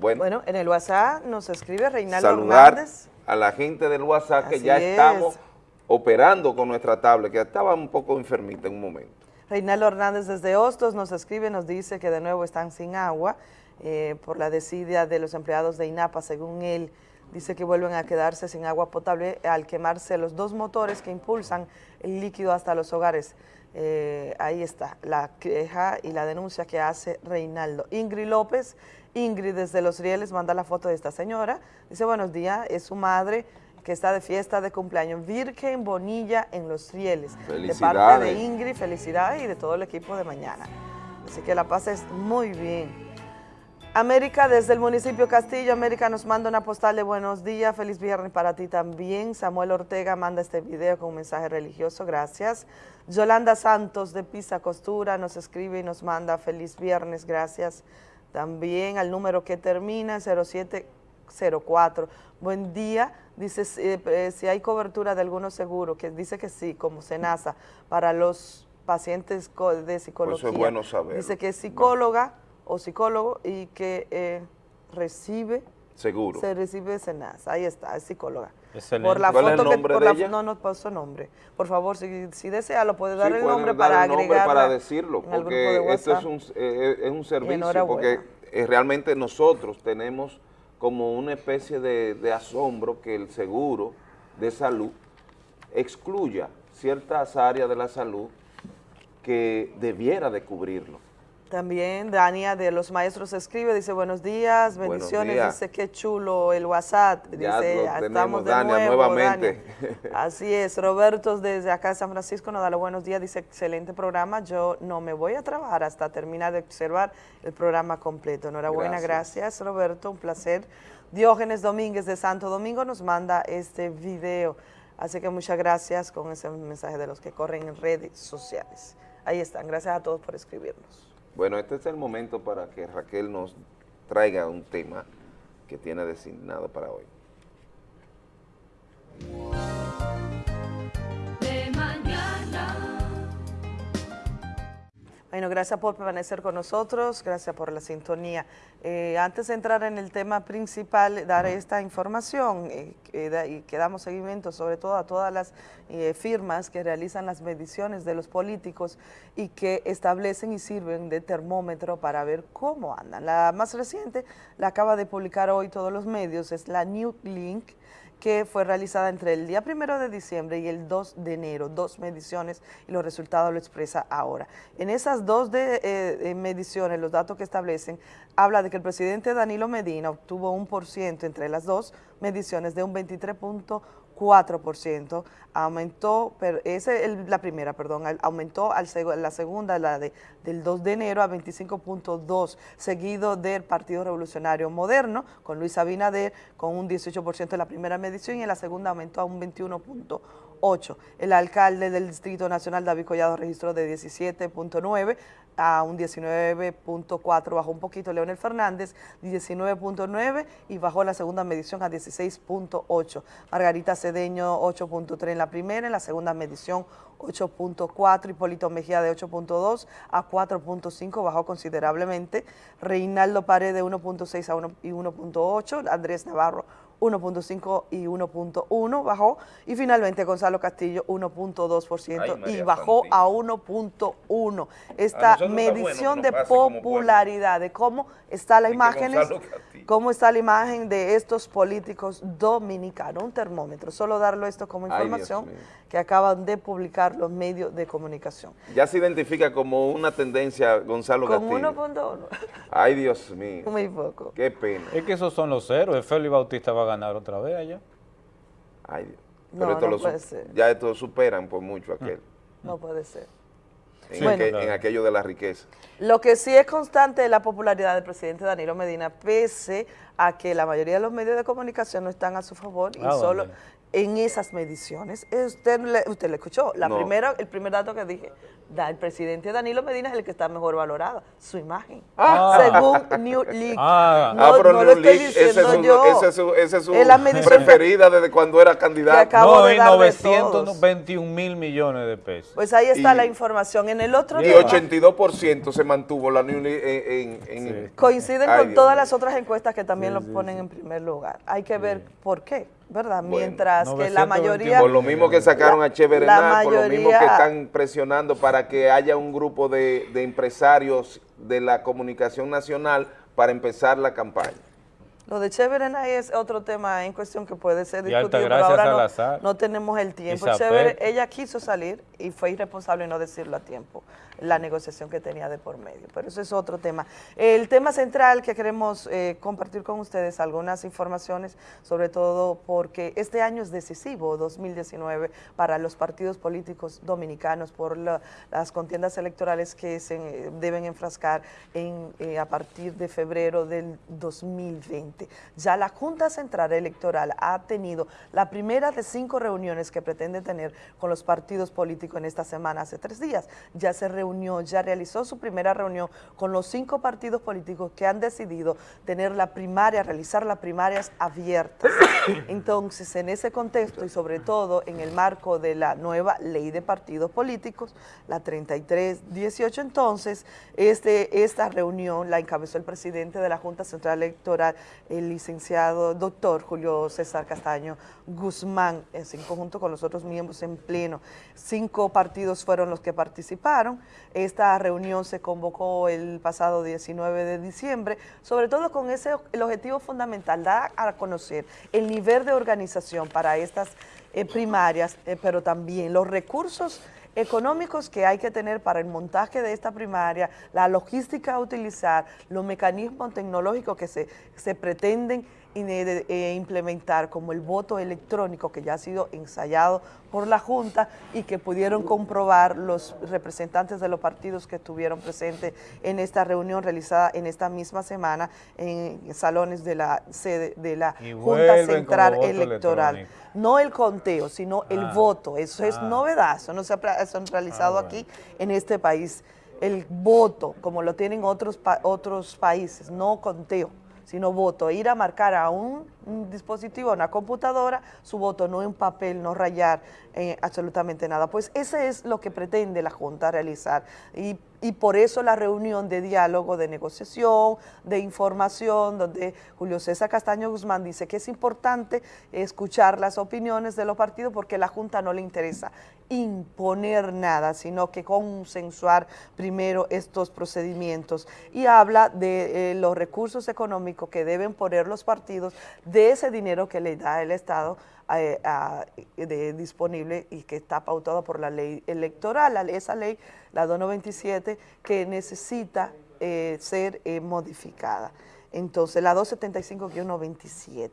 Bueno, en el WhatsApp nos escribe Reinaldo saludar Hernández. a la gente del WhatsApp que Así ya es. estamos operando con nuestra tablet, que estaba un poco enfermita en un momento. Reinaldo Hernández desde Hostos nos escribe, nos dice que de nuevo están sin agua eh, por la desidia de los empleados de INAPA, según él. Dice que vuelven a quedarse sin agua potable al quemarse los dos motores que impulsan el líquido hasta los hogares. Eh, ahí está, la queja y la denuncia que hace Reinaldo. Ingrid López, Ingrid desde Los Rieles manda la foto de esta señora. Dice, buenos días, es su madre que está de fiesta de cumpleaños, Virgen Bonilla en Los Rieles. De parte de. Ingrid, felicidades y de todo el equipo de mañana. Así que la pases muy bien. América, desde el municipio Castillo, América nos manda una postal de buenos días, feliz viernes para ti también. Samuel Ortega manda este video con un mensaje religioso, gracias. Yolanda Santos de Pisa Costura nos escribe y nos manda feliz viernes, gracias. También al número que termina en 0704. Buen día, dice eh, eh, si hay cobertura de algunos seguros, que dice que sí, como SENASA, para los pacientes de psicología. Pues bueno saberlo. Dice que es psicóloga o psicólogo y que eh, recibe, Seguro. se recibe SENASA. Ahí está, es psicóloga. Excelente. Por la ¿Cuál es el foto que- nombre por de la- ella? No, no pasó nombre. Por favor, si, si desea, lo puede dar Sí, el nombre dar para el nombre agregarla para decirlo, en el grupo porque de esto es WhatsApp. un, eh, es un servicio, porque eh, realmente nosotros tenemos como una especie de, asombro que el seguro de salud excluya ciertas áreas de la salud que debiera de cubrirlo. También Dania de los maestros escribe, dice buenos días, Buenos bendiciones, días. dice qué chulo el WhatsApp, Ya dice lo "Ya tenemos, estamos de Dania, nuevo, nuevamente. Dania". Así es, Roberto desde acá de San Francisco nos da los buenos días, dice excelente programa, yo no me voy a trabajar hasta terminar de observar el programa completo. Enhorabuena, Gracias. gracias Roberto, un placer. Diógenes Domínguez de Santo Domingo nos manda este video, así que muchas gracias con ese mensaje de los que corren en redes sociales. Ahí están, gracias a todos por escribirnos. Bueno, este es el momento para que Raquel nos traiga un tema que tiene designado para hoy. Bueno, gracias por permanecer con nosotros, gracias por la sintonía. Eh, antes de entrar en el tema principal, dar esta información eh, y que damos seguimiento sobre todo a todas las eh, firmas que realizan las mediciones de los políticos y que establecen y sirven de termómetro para ver cómo andan. La más reciente la acaba de publicar hoy todos los medios, es la New Link, que fue realizada entre el día primero de diciembre y el 2 de enero, dos mediciones y los resultados lo expresa ahora. En esas dos eh, eh, mediciones, los datos que establecen, habla de que el presidente Danilo Medina obtuvo un por ciento entre las dos mediciones de un 23.4%, aumentó, pero ese es la primera, perdón, aumentó al la segunda, la de, del 2 de enero a 25.2, seguido del Partido Revolucionario Moderno, con Luis Abinader, con un 18% en la primera medición y en la segunda aumentó a un 17.8. El alcalde del Distrito Nacional, David Collado, registró de 17.9 a un 19.4, bajó un poquito Leonel Fernández, 19.9 y bajó la segunda medición a 16.8. Margarita Cedeño 8.3 en la primera, en la segunda medición 8.4, Hipólito Mejía de 8.2 a 4.5, bajó considerablemente. Reinaldo Pared de 1.6 a 1 y 1.8, Andrés Navarro 1.5 y 1.1 bajó y finalmente Gonzalo Castillo 1.2% y bajó a 1.1. Esta medición de popularidad, de cómo está la imagen, cómo está la imagen de estos políticos dominicanos, un termómetro, solo darlo esto como información que acaban de publicar los medios de comunicación. Ya se identifica como una tendencia Gonzalo Como Castillo. 1.1. Ay, Dios mío. Muy poco. Qué pena. Es que esos son los ceros. Félix Bautista va a ganar otra vez allá. Ay, Dios. No, Pero esto no lo puede ser. Ya esto superan por mucho aquel. No puede ser. En, Bueno. aquel- en aquello de la riqueza. Lo que sí es constante es la popularidad del presidente Danilo Medina, pese a que la mayoría de los medios de comunicación no están a su favor y Ah, solo en esas mediciones. Eh, Usted le, usted le escuchó, la No. primera, el primer dato que dije, da, el presidente Danilo Medina es el que está mejor valorado, su imagen. Ah. Según New Leak. Ah, no, pero no lo New estoy Leak, ese diciendo es su, yo. ese es su, ese es su Es la medición preferida desde cuando era candidato. acabo No, de y dar de todos. 921 mil millones de pesos. Pues ahí está Y- la información. En el otro Y tema, 82% se mantuvo la New Leak en... en, en- coinciden Ay, con Dios todas las otras encuestas que también lo ponen en primer lugar. Hay que ver por qué, ¿verdad? Mientras que la 921. mayoría... Por lo mismo que sacaron a Che por lo mismo que están presionando para que haya un grupo de, de empresarios de la comunicación nacional para empezar la campaña. Lo de Chévere es otro tema en cuestión que puede ser discutido, pero ahora no, Salazar. no tenemos el tiempo. Chévere, ella quiso salir y fue irresponsable no decirlo a tiempo, la negociación que tenía de por medio, pero eso es otro tema. El tema central que queremos eh, compartir con ustedes, algunas informaciones, sobre todo porque este año es decisivo, 2019, para los partidos políticos dominicanos por la- las contiendas electorales que se eh, deben enfrascar en, eh, a partir de febrero del 2020. Ya la Junta Central Electoral ha tenido la primera de cinco reuniones que pretende tener con los partidos políticos en esta semana, hace tres días. Ya se reunió, ya realizó su primera reunión con los cinco partidos políticos que han decidido tener la primaria, realizar las primarias abiertas. Entonces, en ese contexto y sobre todo en el marco de la nueva ley de partidos políticos, la 3318, entonces, este, esta reunión la encabezó el presidente de la Junta Central Electoral, el licenciado doctor Julio César Castaño Guzmán, en conjunto con los otros miembros en pleno. Cinco partidos fueron los que participaron. Esta reunión se convocó el pasado 19 de diciembre, sobre todo con ese el objetivo fundamental, dar a conocer el nivel de organización para estas eh, primarias, eh, pero también los recursos económicos que hay que tener para el montaje de esta primaria, la logística a utilizar, los mecanismos tecnológicos que se, se pretenden implementar, como el voto electrónico que ya ha sido ensayado por la Junta y que pudieron comprobar los representantes de los partidos que estuvieron presentes en esta reunión realizada en esta misma semana en salones de la sede de la Y Junta Central Electoral. No el conteo, sino el Ah. voto. Eso es Ah. novedad, eso no se ha eso realizado Ah, bueno. aquí en este país. El voto, como lo tienen otros, pa- otros países, no conteo, sino voto. Ir a marcar a un, dispositivo, a una computadora, su voto, no en papel, no rayar eh, absolutamente nada. Pues ese es lo que pretende la Junta realizar. Y, y por eso la reunión de diálogo, de negociación, de información, donde Julio César Castaño Guzmán dice que es importante escuchar las opiniones de los partidos porque a la Junta no le interesa imponer nada, sino que consensuar primero estos procedimientos. Y habla de eh, los recursos económicos que deben poner los partidos, de ese dinero que le da el Estado eh, de- disponible y que está pautado por la ley electoral, esa ley, la 297, que necesita eh, ser modificada. Entonces, la 275-97.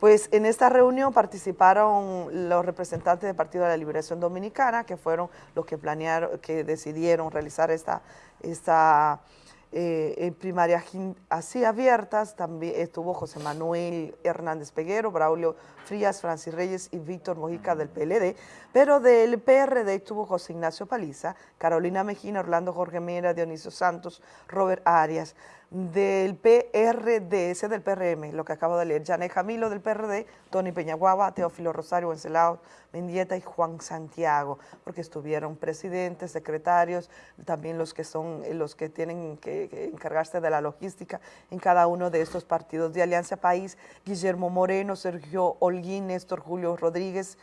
Pues en esta reunión participaron los representantes del Partido de la Liberación Dominicana, que fueron los que planearon, que decidieron realizar esta, esta eh, así abiertas, también estuvo José Manuel Hernández Peguero, Braulio Frías, Francis Reyes y Víctor Mojica del PLD, pero del PRD estuvo José Ignacio Paliza, Carolina Mejina, Orlando Jorge Mera, Dionisio Santos, Robert Arias, del PRD, ese del PRM, lo que acabo de leer, Janet Jamilo del PRD, Tony Peñaguaba, Teófilo Rosario, Wencelao Mendieta y Juan Santiago, porque estuvieron presidentes, secretarios, también los que son eh, los que tienen que, que encargarse de la logística en cada uno de estos partidos de Alianza País, Guillermo Moreno, Sergio Holguín, Néstor Julio Rodríguez,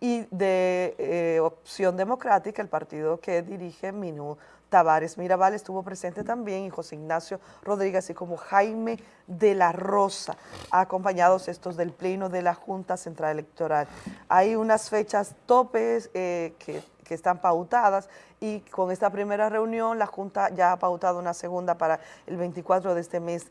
y de eh, Opción Democrática, el partido que dirige Minú Tavares Mirabal estuvo presente también y José Ignacio Rodríguez, así como Jaime de la Rosa, acompañados estos del Pleno de la Junta Central Electoral. Hay unas fechas topes eh, que, que están pautadas y con esta primera reunión la Junta ya ha pautado una segunda para el 24 de este mes,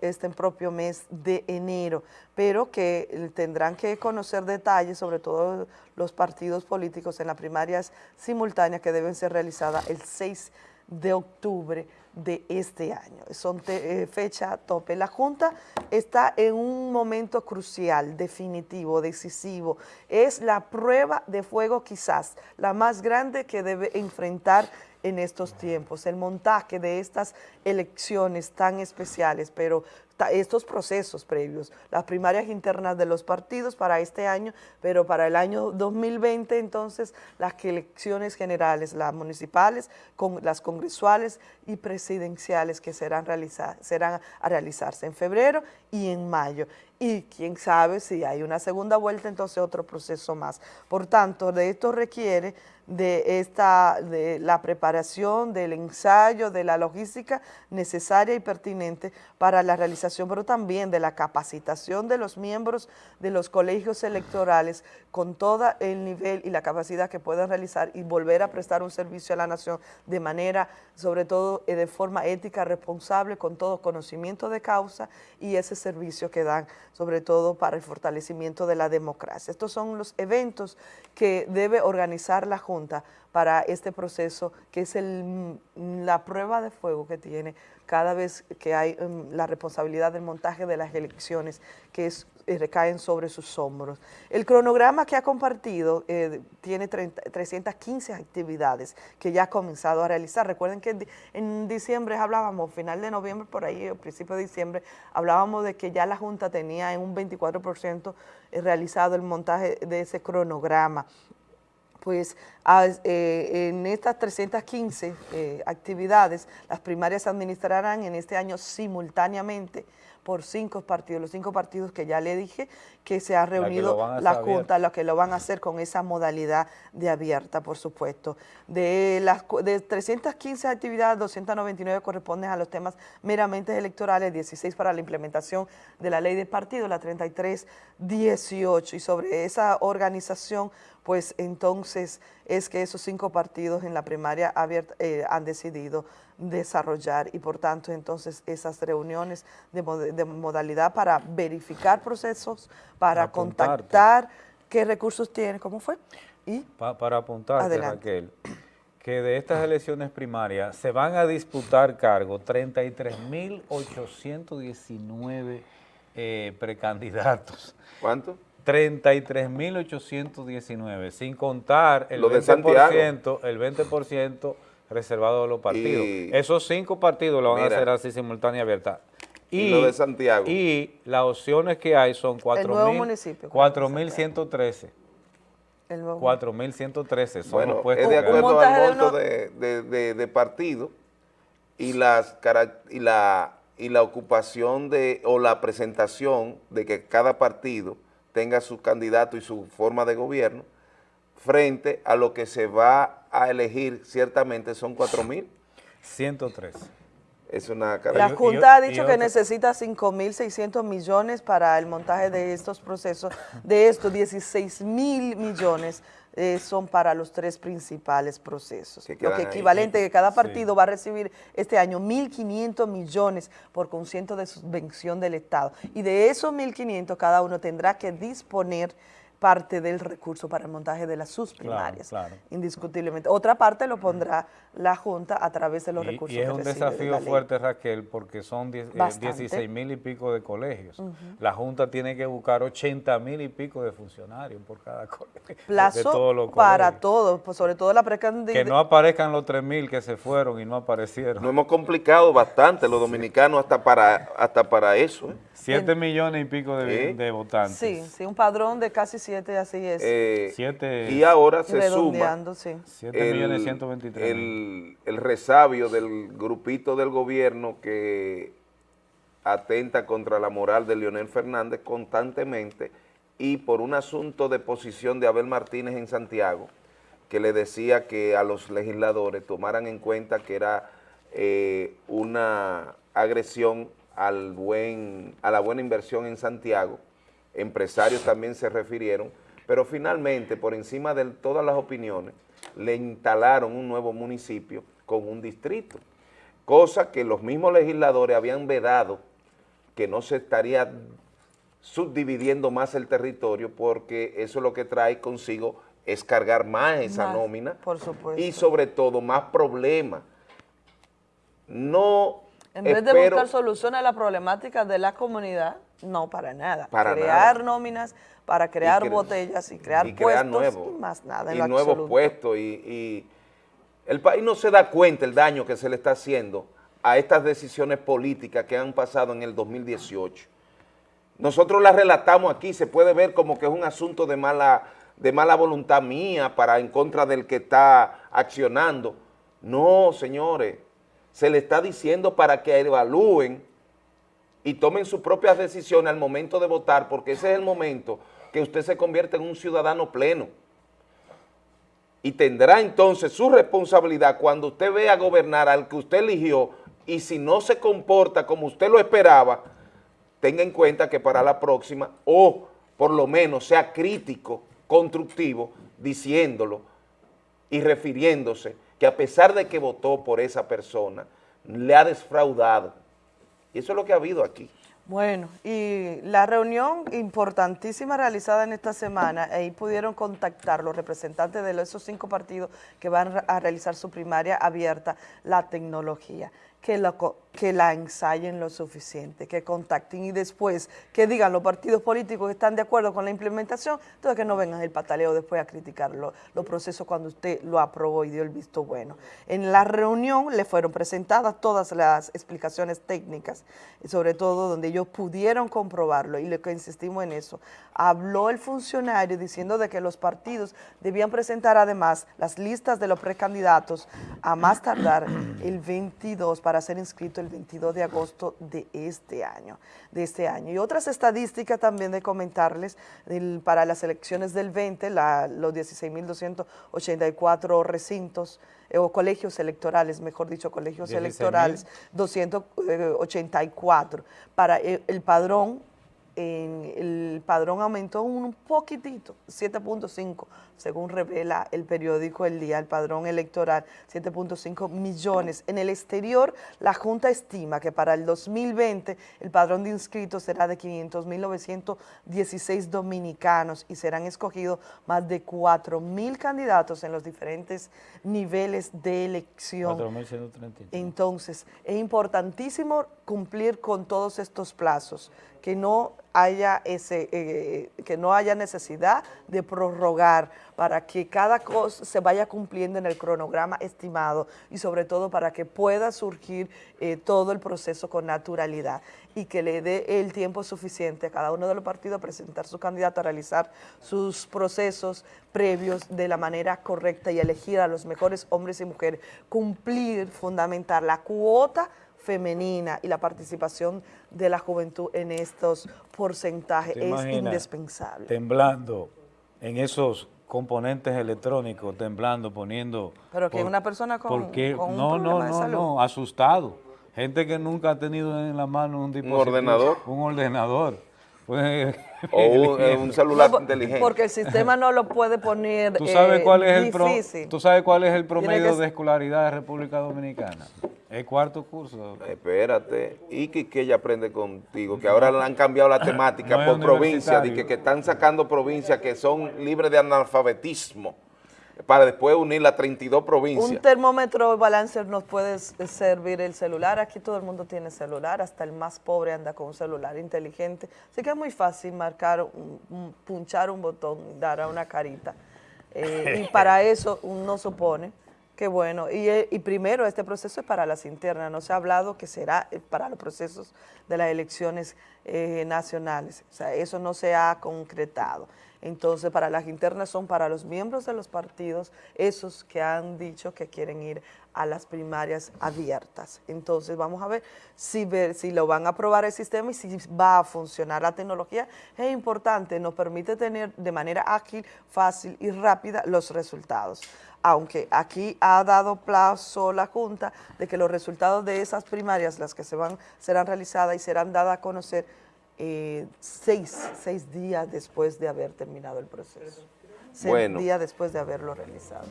este propio mes de enero, pero que tendrán que conocer detalles, sobre todo los partidos políticos en las primarias simultáneas que deben ser realizadas el 6 de octubre de este año. Son eh, fecha tope. La Junta está en un momento crucial, definitivo, decisivo. Es la prueba de fuego quizás la más grande que debe enfrentar en estos tiempos, el montaje de estas elecciones tan especiales, pero estos procesos previos, las primarias internas de los partidos para este año, pero para el año 2020 entonces las elecciones generales, las municipales, con las congresuales y presidenciales que serán, realiza- serán a realizarse en febrero y en mayo. Y quién sabe si hay una segunda vuelta, entonces otro proceso más. Por tanto, de esto requiere de, esta, de la preparación, del ensayo, de la logística necesaria y pertinente para la realización, pero también de la capacitación de los miembros de los colegios electorales con todo el nivel y la capacidad que puedan realizar y volver a prestar un servicio a la nación de manera, sobre todo eh, de forma ética, responsable, con todo conocimiento de causa y ese servicio que dan, sobre todo para el fortalecimiento de la democracia. Estos son los eventos que debe organizar la Junta para este proceso, que es mm, la prueba de fuego que tiene cada vez que hay mm, la responsabilidad del montaje de las elecciones, que es, eh, recaen sobre sus hombros. El cronograma que ha compartido eh, tiene 30 315 actividades que ya ha comenzado a realizar. Recuerden que en di- en diciembre hablábamos, final de noviembre, por ahí, principio de diciembre, hablábamos de que ya la Junta tenía en un 24% realizado el montaje de ese cronograma pues eh, en estas 315 eh, actividades, las primarias se administrarán en este año simultáneamente por cinco partidos, los cinco partidos que ya le dije que se ha reunido la. Junta, los que lo van a hacer con esa modalidad de abierta, por supuesto. De las de 315 actividades, 299 corresponden a los temas meramente electorales, 16 para la implementación de la ley de partido, la 33, 18. Y sobre esa organización, pues entonces es que esos cinco partidos en la primaria abierta eh, han decidido desarrollar y por tanto entonces esas reuniones de, mod- de modalidad para verificar procesos, para contactar qué recursos tiene, ¿cómo fue? Y Pa- para apuntarte, Adelante. Raquel, que de estas elecciones primarias se van a disputar cargos 33.819 eh, precandidatos. ¿Cuánto? 33.819, sin contar el Lo de 20%, el 20% reservado a los partidos. Y- Esos cinco partidos lo van Mira. a hacer así simultánea abierta. Y lo de Santiago. Y las opciones que hay son El nuevo 4.000 municipio, 4.113. el nuevo- 4.113 son Bueno, los puestos es de acuerdo al monto de, de- de- de partido y, las, y, la, y la ocupación de, o la presentación de que cada partido tenga su candidato y su forma de gobierno frente a lo que se va a elegir ciertamente son 4 mil. 103. Es una La Junta ha dicho que necesita 5.600 millones para el montaje de estos procesos. De estos, 16 mil millones eh, son para los tres principales procesos. Lo que ahí. equivalente que cada Sí. partido va a recibir este año 1.500 millones por concierto de subvención del Estado. Y de esos 1.500 cada uno tendrá que disponer parte del recurso para el montaje de las sus Claro, primarias, claro. indiscutiblemente. Otra parte lo pondrá la Junta a través de los Y- recursos Y, es que un de desafío fuerte, Raquel, porque son die- eh, Bastante. 16 mil y pico de colegios. La Junta tiene que buscar 80 mil y pico de funcionarios por cada colegio. de Plazo todos los para todos, pues sobre todo la precandidata. Que no aparezcan los 3 mil que se fueron y no aparecieron. Nos hemos complicado bastante los dominicanos hasta para, hasta para eso. ¿eh? 7 millones y pico de votantes. Sí, sí, un padrón de casi siete, así es. Eh, Siete- y ahora se suma sí. Siete millones el resabio del grupito del gobierno que atenta contra la moral de Leonel Fernández constantemente y por un asunto de posición de Abel Martínez en Santiago, que le decía que a los legisladores tomaran en cuenta que era eh, una agresión al buen, a la buena inversión en Santiago, empresarios también se refirieron, pero finalmente, por encima de todas las opiniones, le instalaron un nuevo municipio con un distrito, cosa que los mismos legisladores habían vedado que no se estaría subdividiendo más el territorio porque eso lo que trae consigo es cargar más esa Más, nómina por supuesto. y sobre todo más problemas. No En vez de buscar soluciones a la problemática de la comunidad, no para nada. Para crear nada. nóminas para crear cre- botellas y crear y crear puestos y más nada en y nuevos puestos y, y el país no se da cuenta el daño que se le está haciendo a estas decisiones políticas que han pasado en el 2018. Nosotros las relatamos aquí, se puede ver como que es un asunto de mala, de mala voluntad mía para en contra del que está accionando. No, señores, se le está diciendo para que evalúen y tomen sus propias decisiones al momento de votar, porque ese es el momento que usted se convierte en un ciudadano pleno. Y tendrá entonces su responsabilidad cuando usted vea gobernar al que usted eligió y si no se comporta como usted lo esperaba, tenga en cuenta que para la próxima, o por lo menos sea crítico, constructivo, diciéndolo y refiriéndose que a pesar de que votó por esa persona, le ha defraudado. Y eso es lo que ha habido aquí. Bueno, y la reunión importantísima realizada en esta semana, ahí pudieron contactar los representantes de esos cinco partidos que van a realizar su primaria abierta, la tecnología, que la, co- que la ensayen lo suficiente, que contacten y después que digan los partidos políticos que están de acuerdo con la implementación, entonces que no vengan el pataleo después a criticar lo- los procesos cuando usted lo aprobó y dio el visto bueno. En la reunión le fueron presentadas todas las explicaciones técnicas, sobre todo donde ellos pudieron comprobarlo y lo que insistimos en eso. Habló el funcionario diciendo de que los partidos debían presentar además las listas de los precandidatos a más tardar el 22 para ser inscrito el 22 de agosto de este año. De este año. Y otras estadísticas también de comentarles el- para las elecciones del 20, la- los 16.284 recintos eh, o colegios electorales, mejor dicho, colegios 16.000. electorales, 284. Para el, el padrón, en- el padrón aumentó un poquitito, 7.5, según revela el periódico El Día, el padrón electoral, 7.5 millones. En el exterior, la Junta estima que para el 2020 el padrón de inscritos será de 500.916 dominicanos y serán escogidos más de 4.000 candidatos en los diferentes niveles de elección. 4.133. Entonces, es importantísimo cumplir con todos estos plazos, que no haya ese, eh, que no haya necesidad de prorrogar para que cada cosa se vaya cumpliendo en el cronograma estimado y sobre todo para que pueda surgir eh, todo el proceso con naturalidad y que le dé el tiempo suficiente a cada uno de los partidos a presentar su candidato, a realizar sus procesos previos de la manera correcta y elegir a los mejores hombres y mujeres, cumplir, fundamentar la cuota femenina y la participación de la juventud en estos porcentajes ¿Te es indispensable. Temblando en esos componentes electrónicos, temblando, poniendo... Pero que por- una persona con, porque, con un no, problema no, de no, salud. no, asustado. Gente que nunca ha tenido en la mano un dispositivo, ordenador. Un ordenador. Pues, O un, eh, un celular No, inteligente. Porque el sistema no lo puede poner ¿Tú sabes, eh, cuál es el pro- difícil. ¿Tú sabes cuál es el promedio que- de escolaridad de República Dominicana? El cuarto curso. Espérate, y que, que ella aprende contigo, que ahora le han cambiado la temática No por provincia, de que, que están sacando provincias que son libres de analfabetismo, para después unir las 32 Un provincias. termómetro balancer nos puede s- servir el celular. Aquí todo el mundo tiene celular, hasta el más pobre anda con un celular inteligente. Así que es muy fácil marcar, un- un- punchar un botón, dar a una carita. Eh, y para eso uno supone que bueno, y, eh, y primero este proceso es para las internas, no se ha hablado que será eh, para los procesos de las elecciones eh, nacionales, o sea, eso no se ha concretado. Entonces, para las internas son para los miembros de los partidos, esos que han dicho que quieren ir a las primarias abiertas. Entonces, vamos a ver si, lo van a aprobar el sistema y si va a funcionar la tecnología. Es importante, nos permite tener de manera ágil, fácil y rápida los resultados. Aunque aquí ha dado plazo la Junta de que los resultados de esas primarias, las que se van, serán realizadas y serán dadas a conocer eh, seis, seis días después de haber terminado el proceso. Seis Bueno. días después de haberlo realizado.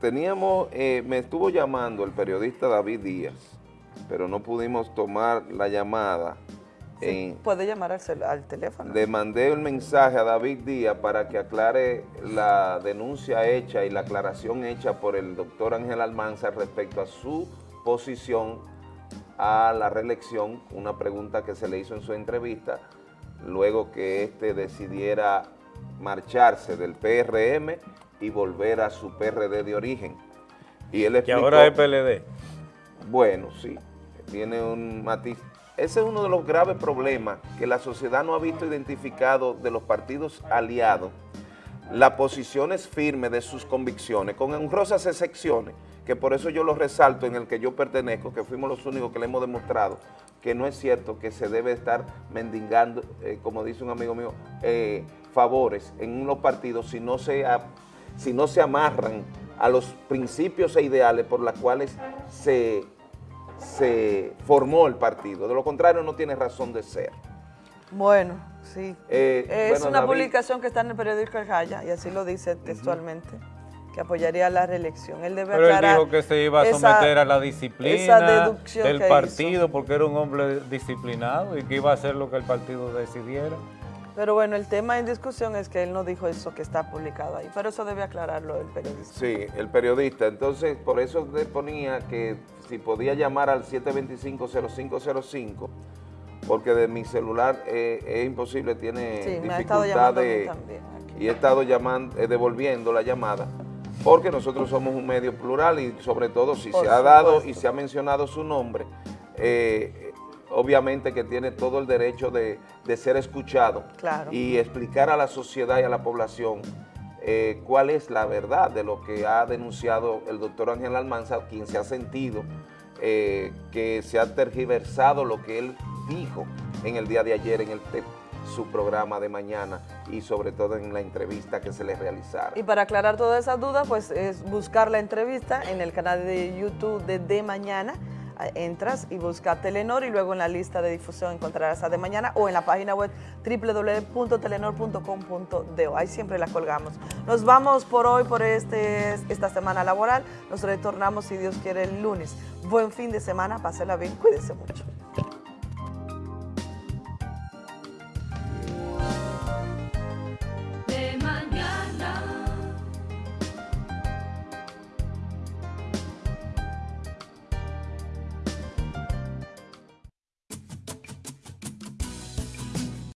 Teníamos, eh, me estuvo llamando el periodista David Díaz, pero no pudimos tomar la llamada. en- Puede llamar al, al teléfono. Le mandé el mensaje a David Díaz para que aclare la denuncia hecha y la aclaración hecha por el doctor Ángel Almanza respecto a su posición a la reelección, una pregunta que se le hizo en su entrevista, luego que éste decidiera marcharse del PRM y volver a su PRD de origen. Y él Que explicó, ahora es PLD. bueno, sí, tiene un matiz. Ese es uno de los graves problemas que la sociedad no ha visto identificado de los partidos aliados, las posiciones firmes de sus convicciones, con honrosas excepciones, que por eso yo lo resalto en el que yo pertenezco, que fuimos los únicos que le hemos demostrado que no es cierto que se debe estar mendigando, eh, como dice un amigo mío, eh, favores en los partidos si no se, a- si no se amarran a los principios e ideales por los cuales se, se formó el partido. De lo contrario, no tiene razón de ser. Bueno, sí. Eh, es bueno, una David- publicación que está en el periódico El Jaya, y así lo dice textualmente, que apoyaría la reelección. Él debe Pero él dijo que se iba a esa- someter a la disciplina del hizo. partido porque era un hombre disciplinado y que iba a hacer lo que el partido decidiera. Pero bueno, el tema en discusión es que él no dijo eso que está publicado ahí, pero eso debe aclararlo el periodista. Sí, el periodista. Entonces, por eso le ponía que si podía llamar al 725-0505, porque de mi celular eh, es imposible, tiene Sí, me ha estado dificultad llamando a mí de... también Y he estado llamando, eh, devolviendo la llamada, porque nosotros somos un medio plural y sobre todo si Por se ha dado y se ha mencionado su nombre, eh, obviamente que tiene todo el derecho de, de ser escuchado Claro. y explicar a la sociedad y a la población eh, cuál es la verdad de lo que ha denunciado el doctor Ángel Almanza, quien se ha sentido eh, que se ha tergiversado lo que él dijo en el día de ayer en el su programa de mañana y sobre todo en la entrevista que se le realizara. Y para aclarar todas esas dudas, pues es buscar la entrevista en el canal de YouTube de De Mañana. Ah, Entras y busca Telenor y luego en la lista de difusión encontrarás a De Mañana o en la página web www.telenor.com.do. Ahí siempre la colgamos. Nos vamos por hoy, por este, esta semana laboral. Nos retornamos, si Dios quiere, el lunes. Buen fin de semana, pásela bien, cuídense mucho.